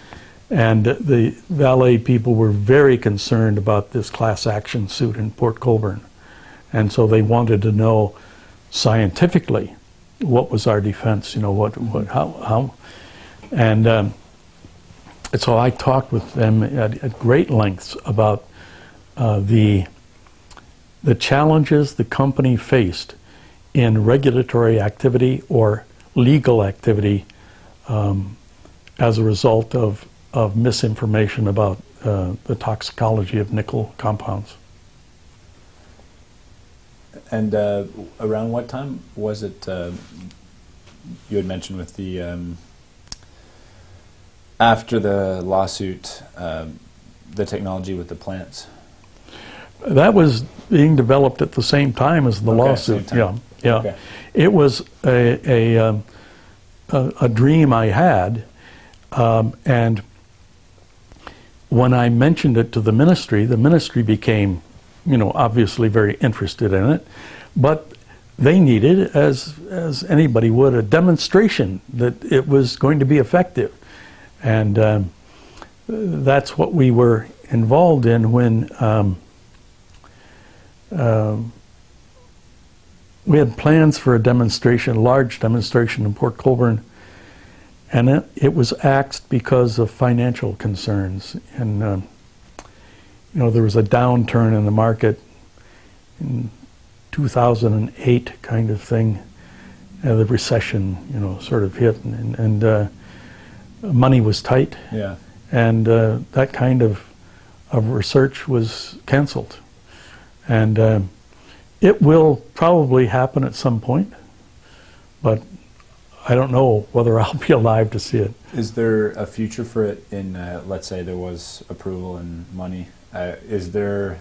B: And the Vale people were very concerned about this class action suit in Port Colborne. And so they wanted to know scientifically what was our defense, you know, what, what how, how. And um, and so I talked with them at, at great lengths about uh, the, the challenges the company faced in regulatory activity or legal activity um, as a result of, of misinformation about uh, the toxicology of nickel compounds.
A: And uh, around what time was it? Uh, you had mentioned with the um, after the lawsuit, um, the technology with the plants.
B: That was being developed at the same time as the
A: Okay,
B: lawsuit. Yeah, yeah.
A: Okay.
B: It was a a, um, a a dream I had, um, and when I mentioned it to the ministry, the ministry became, you know, obviously very interested in it, but they needed, as as anybody would, a demonstration that it was going to be effective, and um, that's what we were involved in when. Um, we had plans for a demonstration, a large demonstration in Port Colborne, and it, it was axed because of financial concerns. And um, you know, there was a downturn in the market in 2008, kind of thing. Uh, the recession, you know, sort of hit, and, and uh, money was tight,
A: Yeah.
B: and uh, that kind of of research was canceled. And um, it will probably happen at some point, but I don't know whether [laughs] I'll be alive to see it.
A: Is there a future for it in, uh, let's say there was approval and money? Uh, is there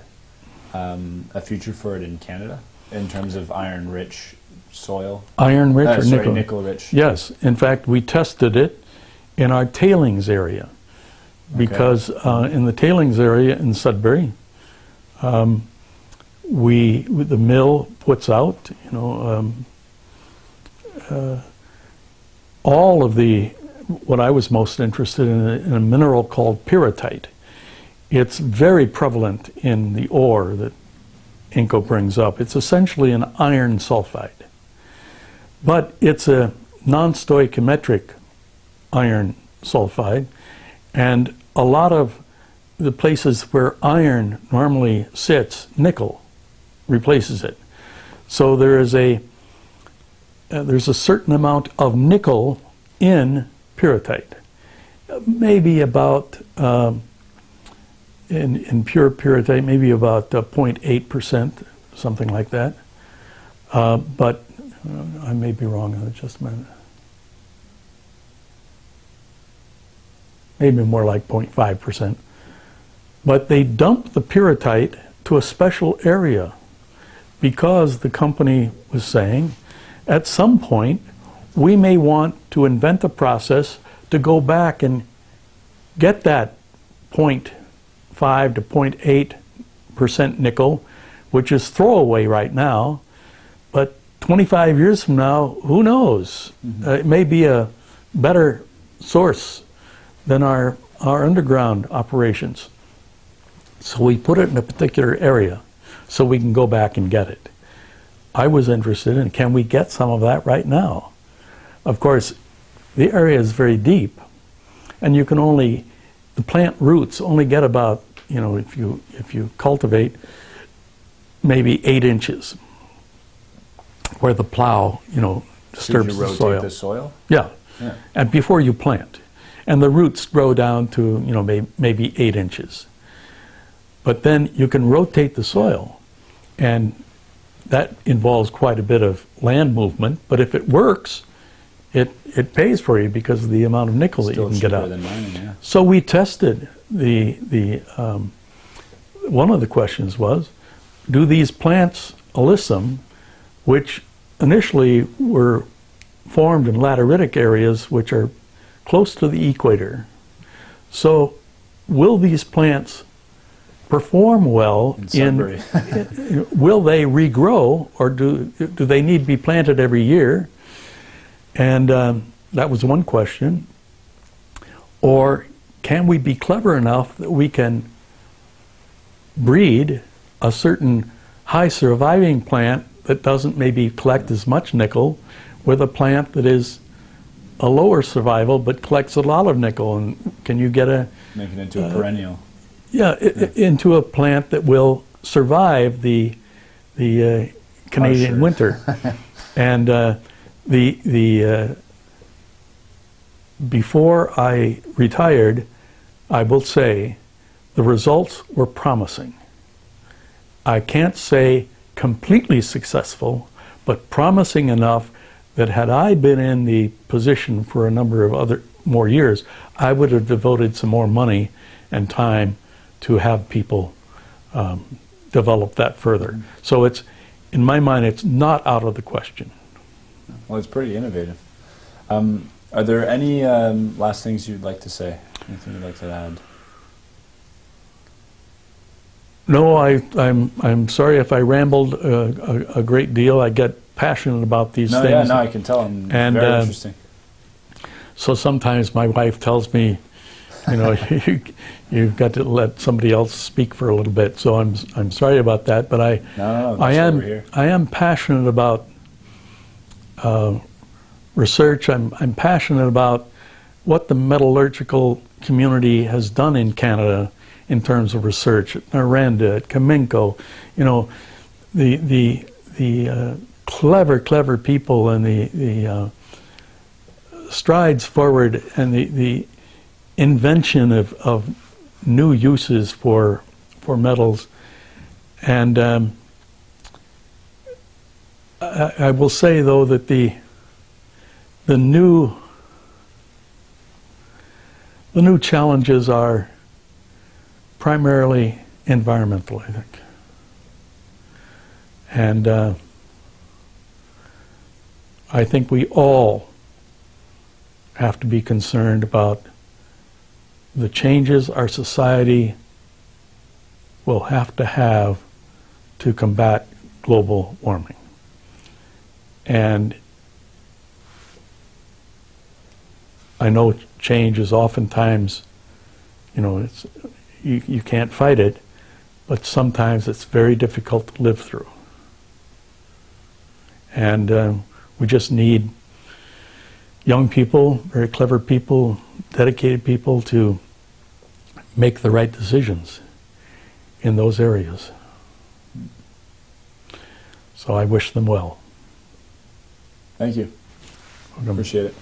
A: um, a future for it in Canada in terms of iron rich soil?
B: Iron rich
A: Uh,
B: or
A: sorry,
B: nickel?
A: nickel rich.
B: Yes. In fact, we tested it in our tailings area because uh, in the tailings area in Sudbury, um, we the mill puts out, you know, um, uh, all of the what I was most interested in, in a mineral called pyrrhotite. It's very prevalent in the ore that Inco brings up. It's essentially an iron sulfide, but it's a non-stoichiometric iron sulfide, and a lot of the places where iron normally sits, nickel replaces it. So there is a uh, there's a certain amount of nickel in pyrrhotite, maybe about um, in in pure pyrrhotite, maybe about uh, 0.8 percent, something like that. Uh, but uh, I may be wrong on it. Just a minute. maybe more like 0.5 percent. But they dumped the pyrrhotite to a special area because the company was saying at some point we may want to invent the process to go back and get that 0.5 to 0.8 percent nickel, which is throwaway right now, but 25 years from now, who knows? Uh, it may be a better source than our, our underground operations. So we put it in a particular area so we can go back and get it. I was interested in can we get some of that right now? Of course, the area is very deep, and you can only, the plant roots only get about, you know, if you, if you cultivate, maybe eight inches where the plow, you know, disturbs
A: you
B: the
A: rotate
B: soil.
A: the soil?
B: Yeah,
A: Yeah.
B: and before you plant. And the roots grow down to, you know, may, maybe eight inches. But then you can rotate the soil, and that involves quite a bit of land movement. But if it works, it, it pays for you because of the amount of nickel that you can get out.
A: mining, yeah.
B: So we tested the, the um, one of the questions was, do these plants, alyssum, which initially were formed in lateritic areas which are close to the equator, so will these plants perform well
A: In
B: in, [laughs] will they regrow or do, do they need to be planted every year? And um, that was one question. Or can we be clever enough that we can breed a certain high surviving plant that doesn't maybe collect as much nickel with a plant that is a lower survival but collects a lot of nickel? And can you get a,
A: Make it into
B: Uh,
A: a perennial.
B: Yeah, i- into a plant that will survive the the uh, Canadian winter. [laughs] and uh, the the uh, before I retired, I will say the results were promising. I can't say completely successful, but promising enough that had I been in the position for a number of other more years, I would have devoted some more money and time to have people um, develop that further. So it's, in my mind, it's not out of the question.
A: Well, it's pretty innovative. Um, are there any um, last things you'd like to say? Anything you'd like to add?
B: No, I, I'm, I'm sorry if I rambled uh, a, a great deal. I get passionate about these
A: No,
B: things.
A: yeah, no, I can tell. I'm
B: And,
A: very
B: uh,
A: interesting.
B: So sometimes my wife tells me, you know, [laughs] you, you've got to let somebody else speak for a little bit. So I'm, I'm sorry about that, but I,
A: No, no.
B: I am. I am passionate about uh, research. I'm, I'm passionate about what the metallurgical community has done in Canada in terms of research at Noranda, at Cominco, you know, the the the uh, clever, clever people and the the uh, strides forward and the the invention of, of new uses for for metals, and um, I, I will say though that the the new the new challenges are primarily environmental, I think. And uh, I think we all have to be concerned about the changes our society will have to have to combat global warming. And I know change is oftentimes, you know, it's, you, you can't fight it, but sometimes it's very difficult to live through. And um, we just need young people, very clever people, dedicated people to make the right decisions in those areas. So I wish them well.
A: Thank you.
B: Welcome.
A: Appreciate it.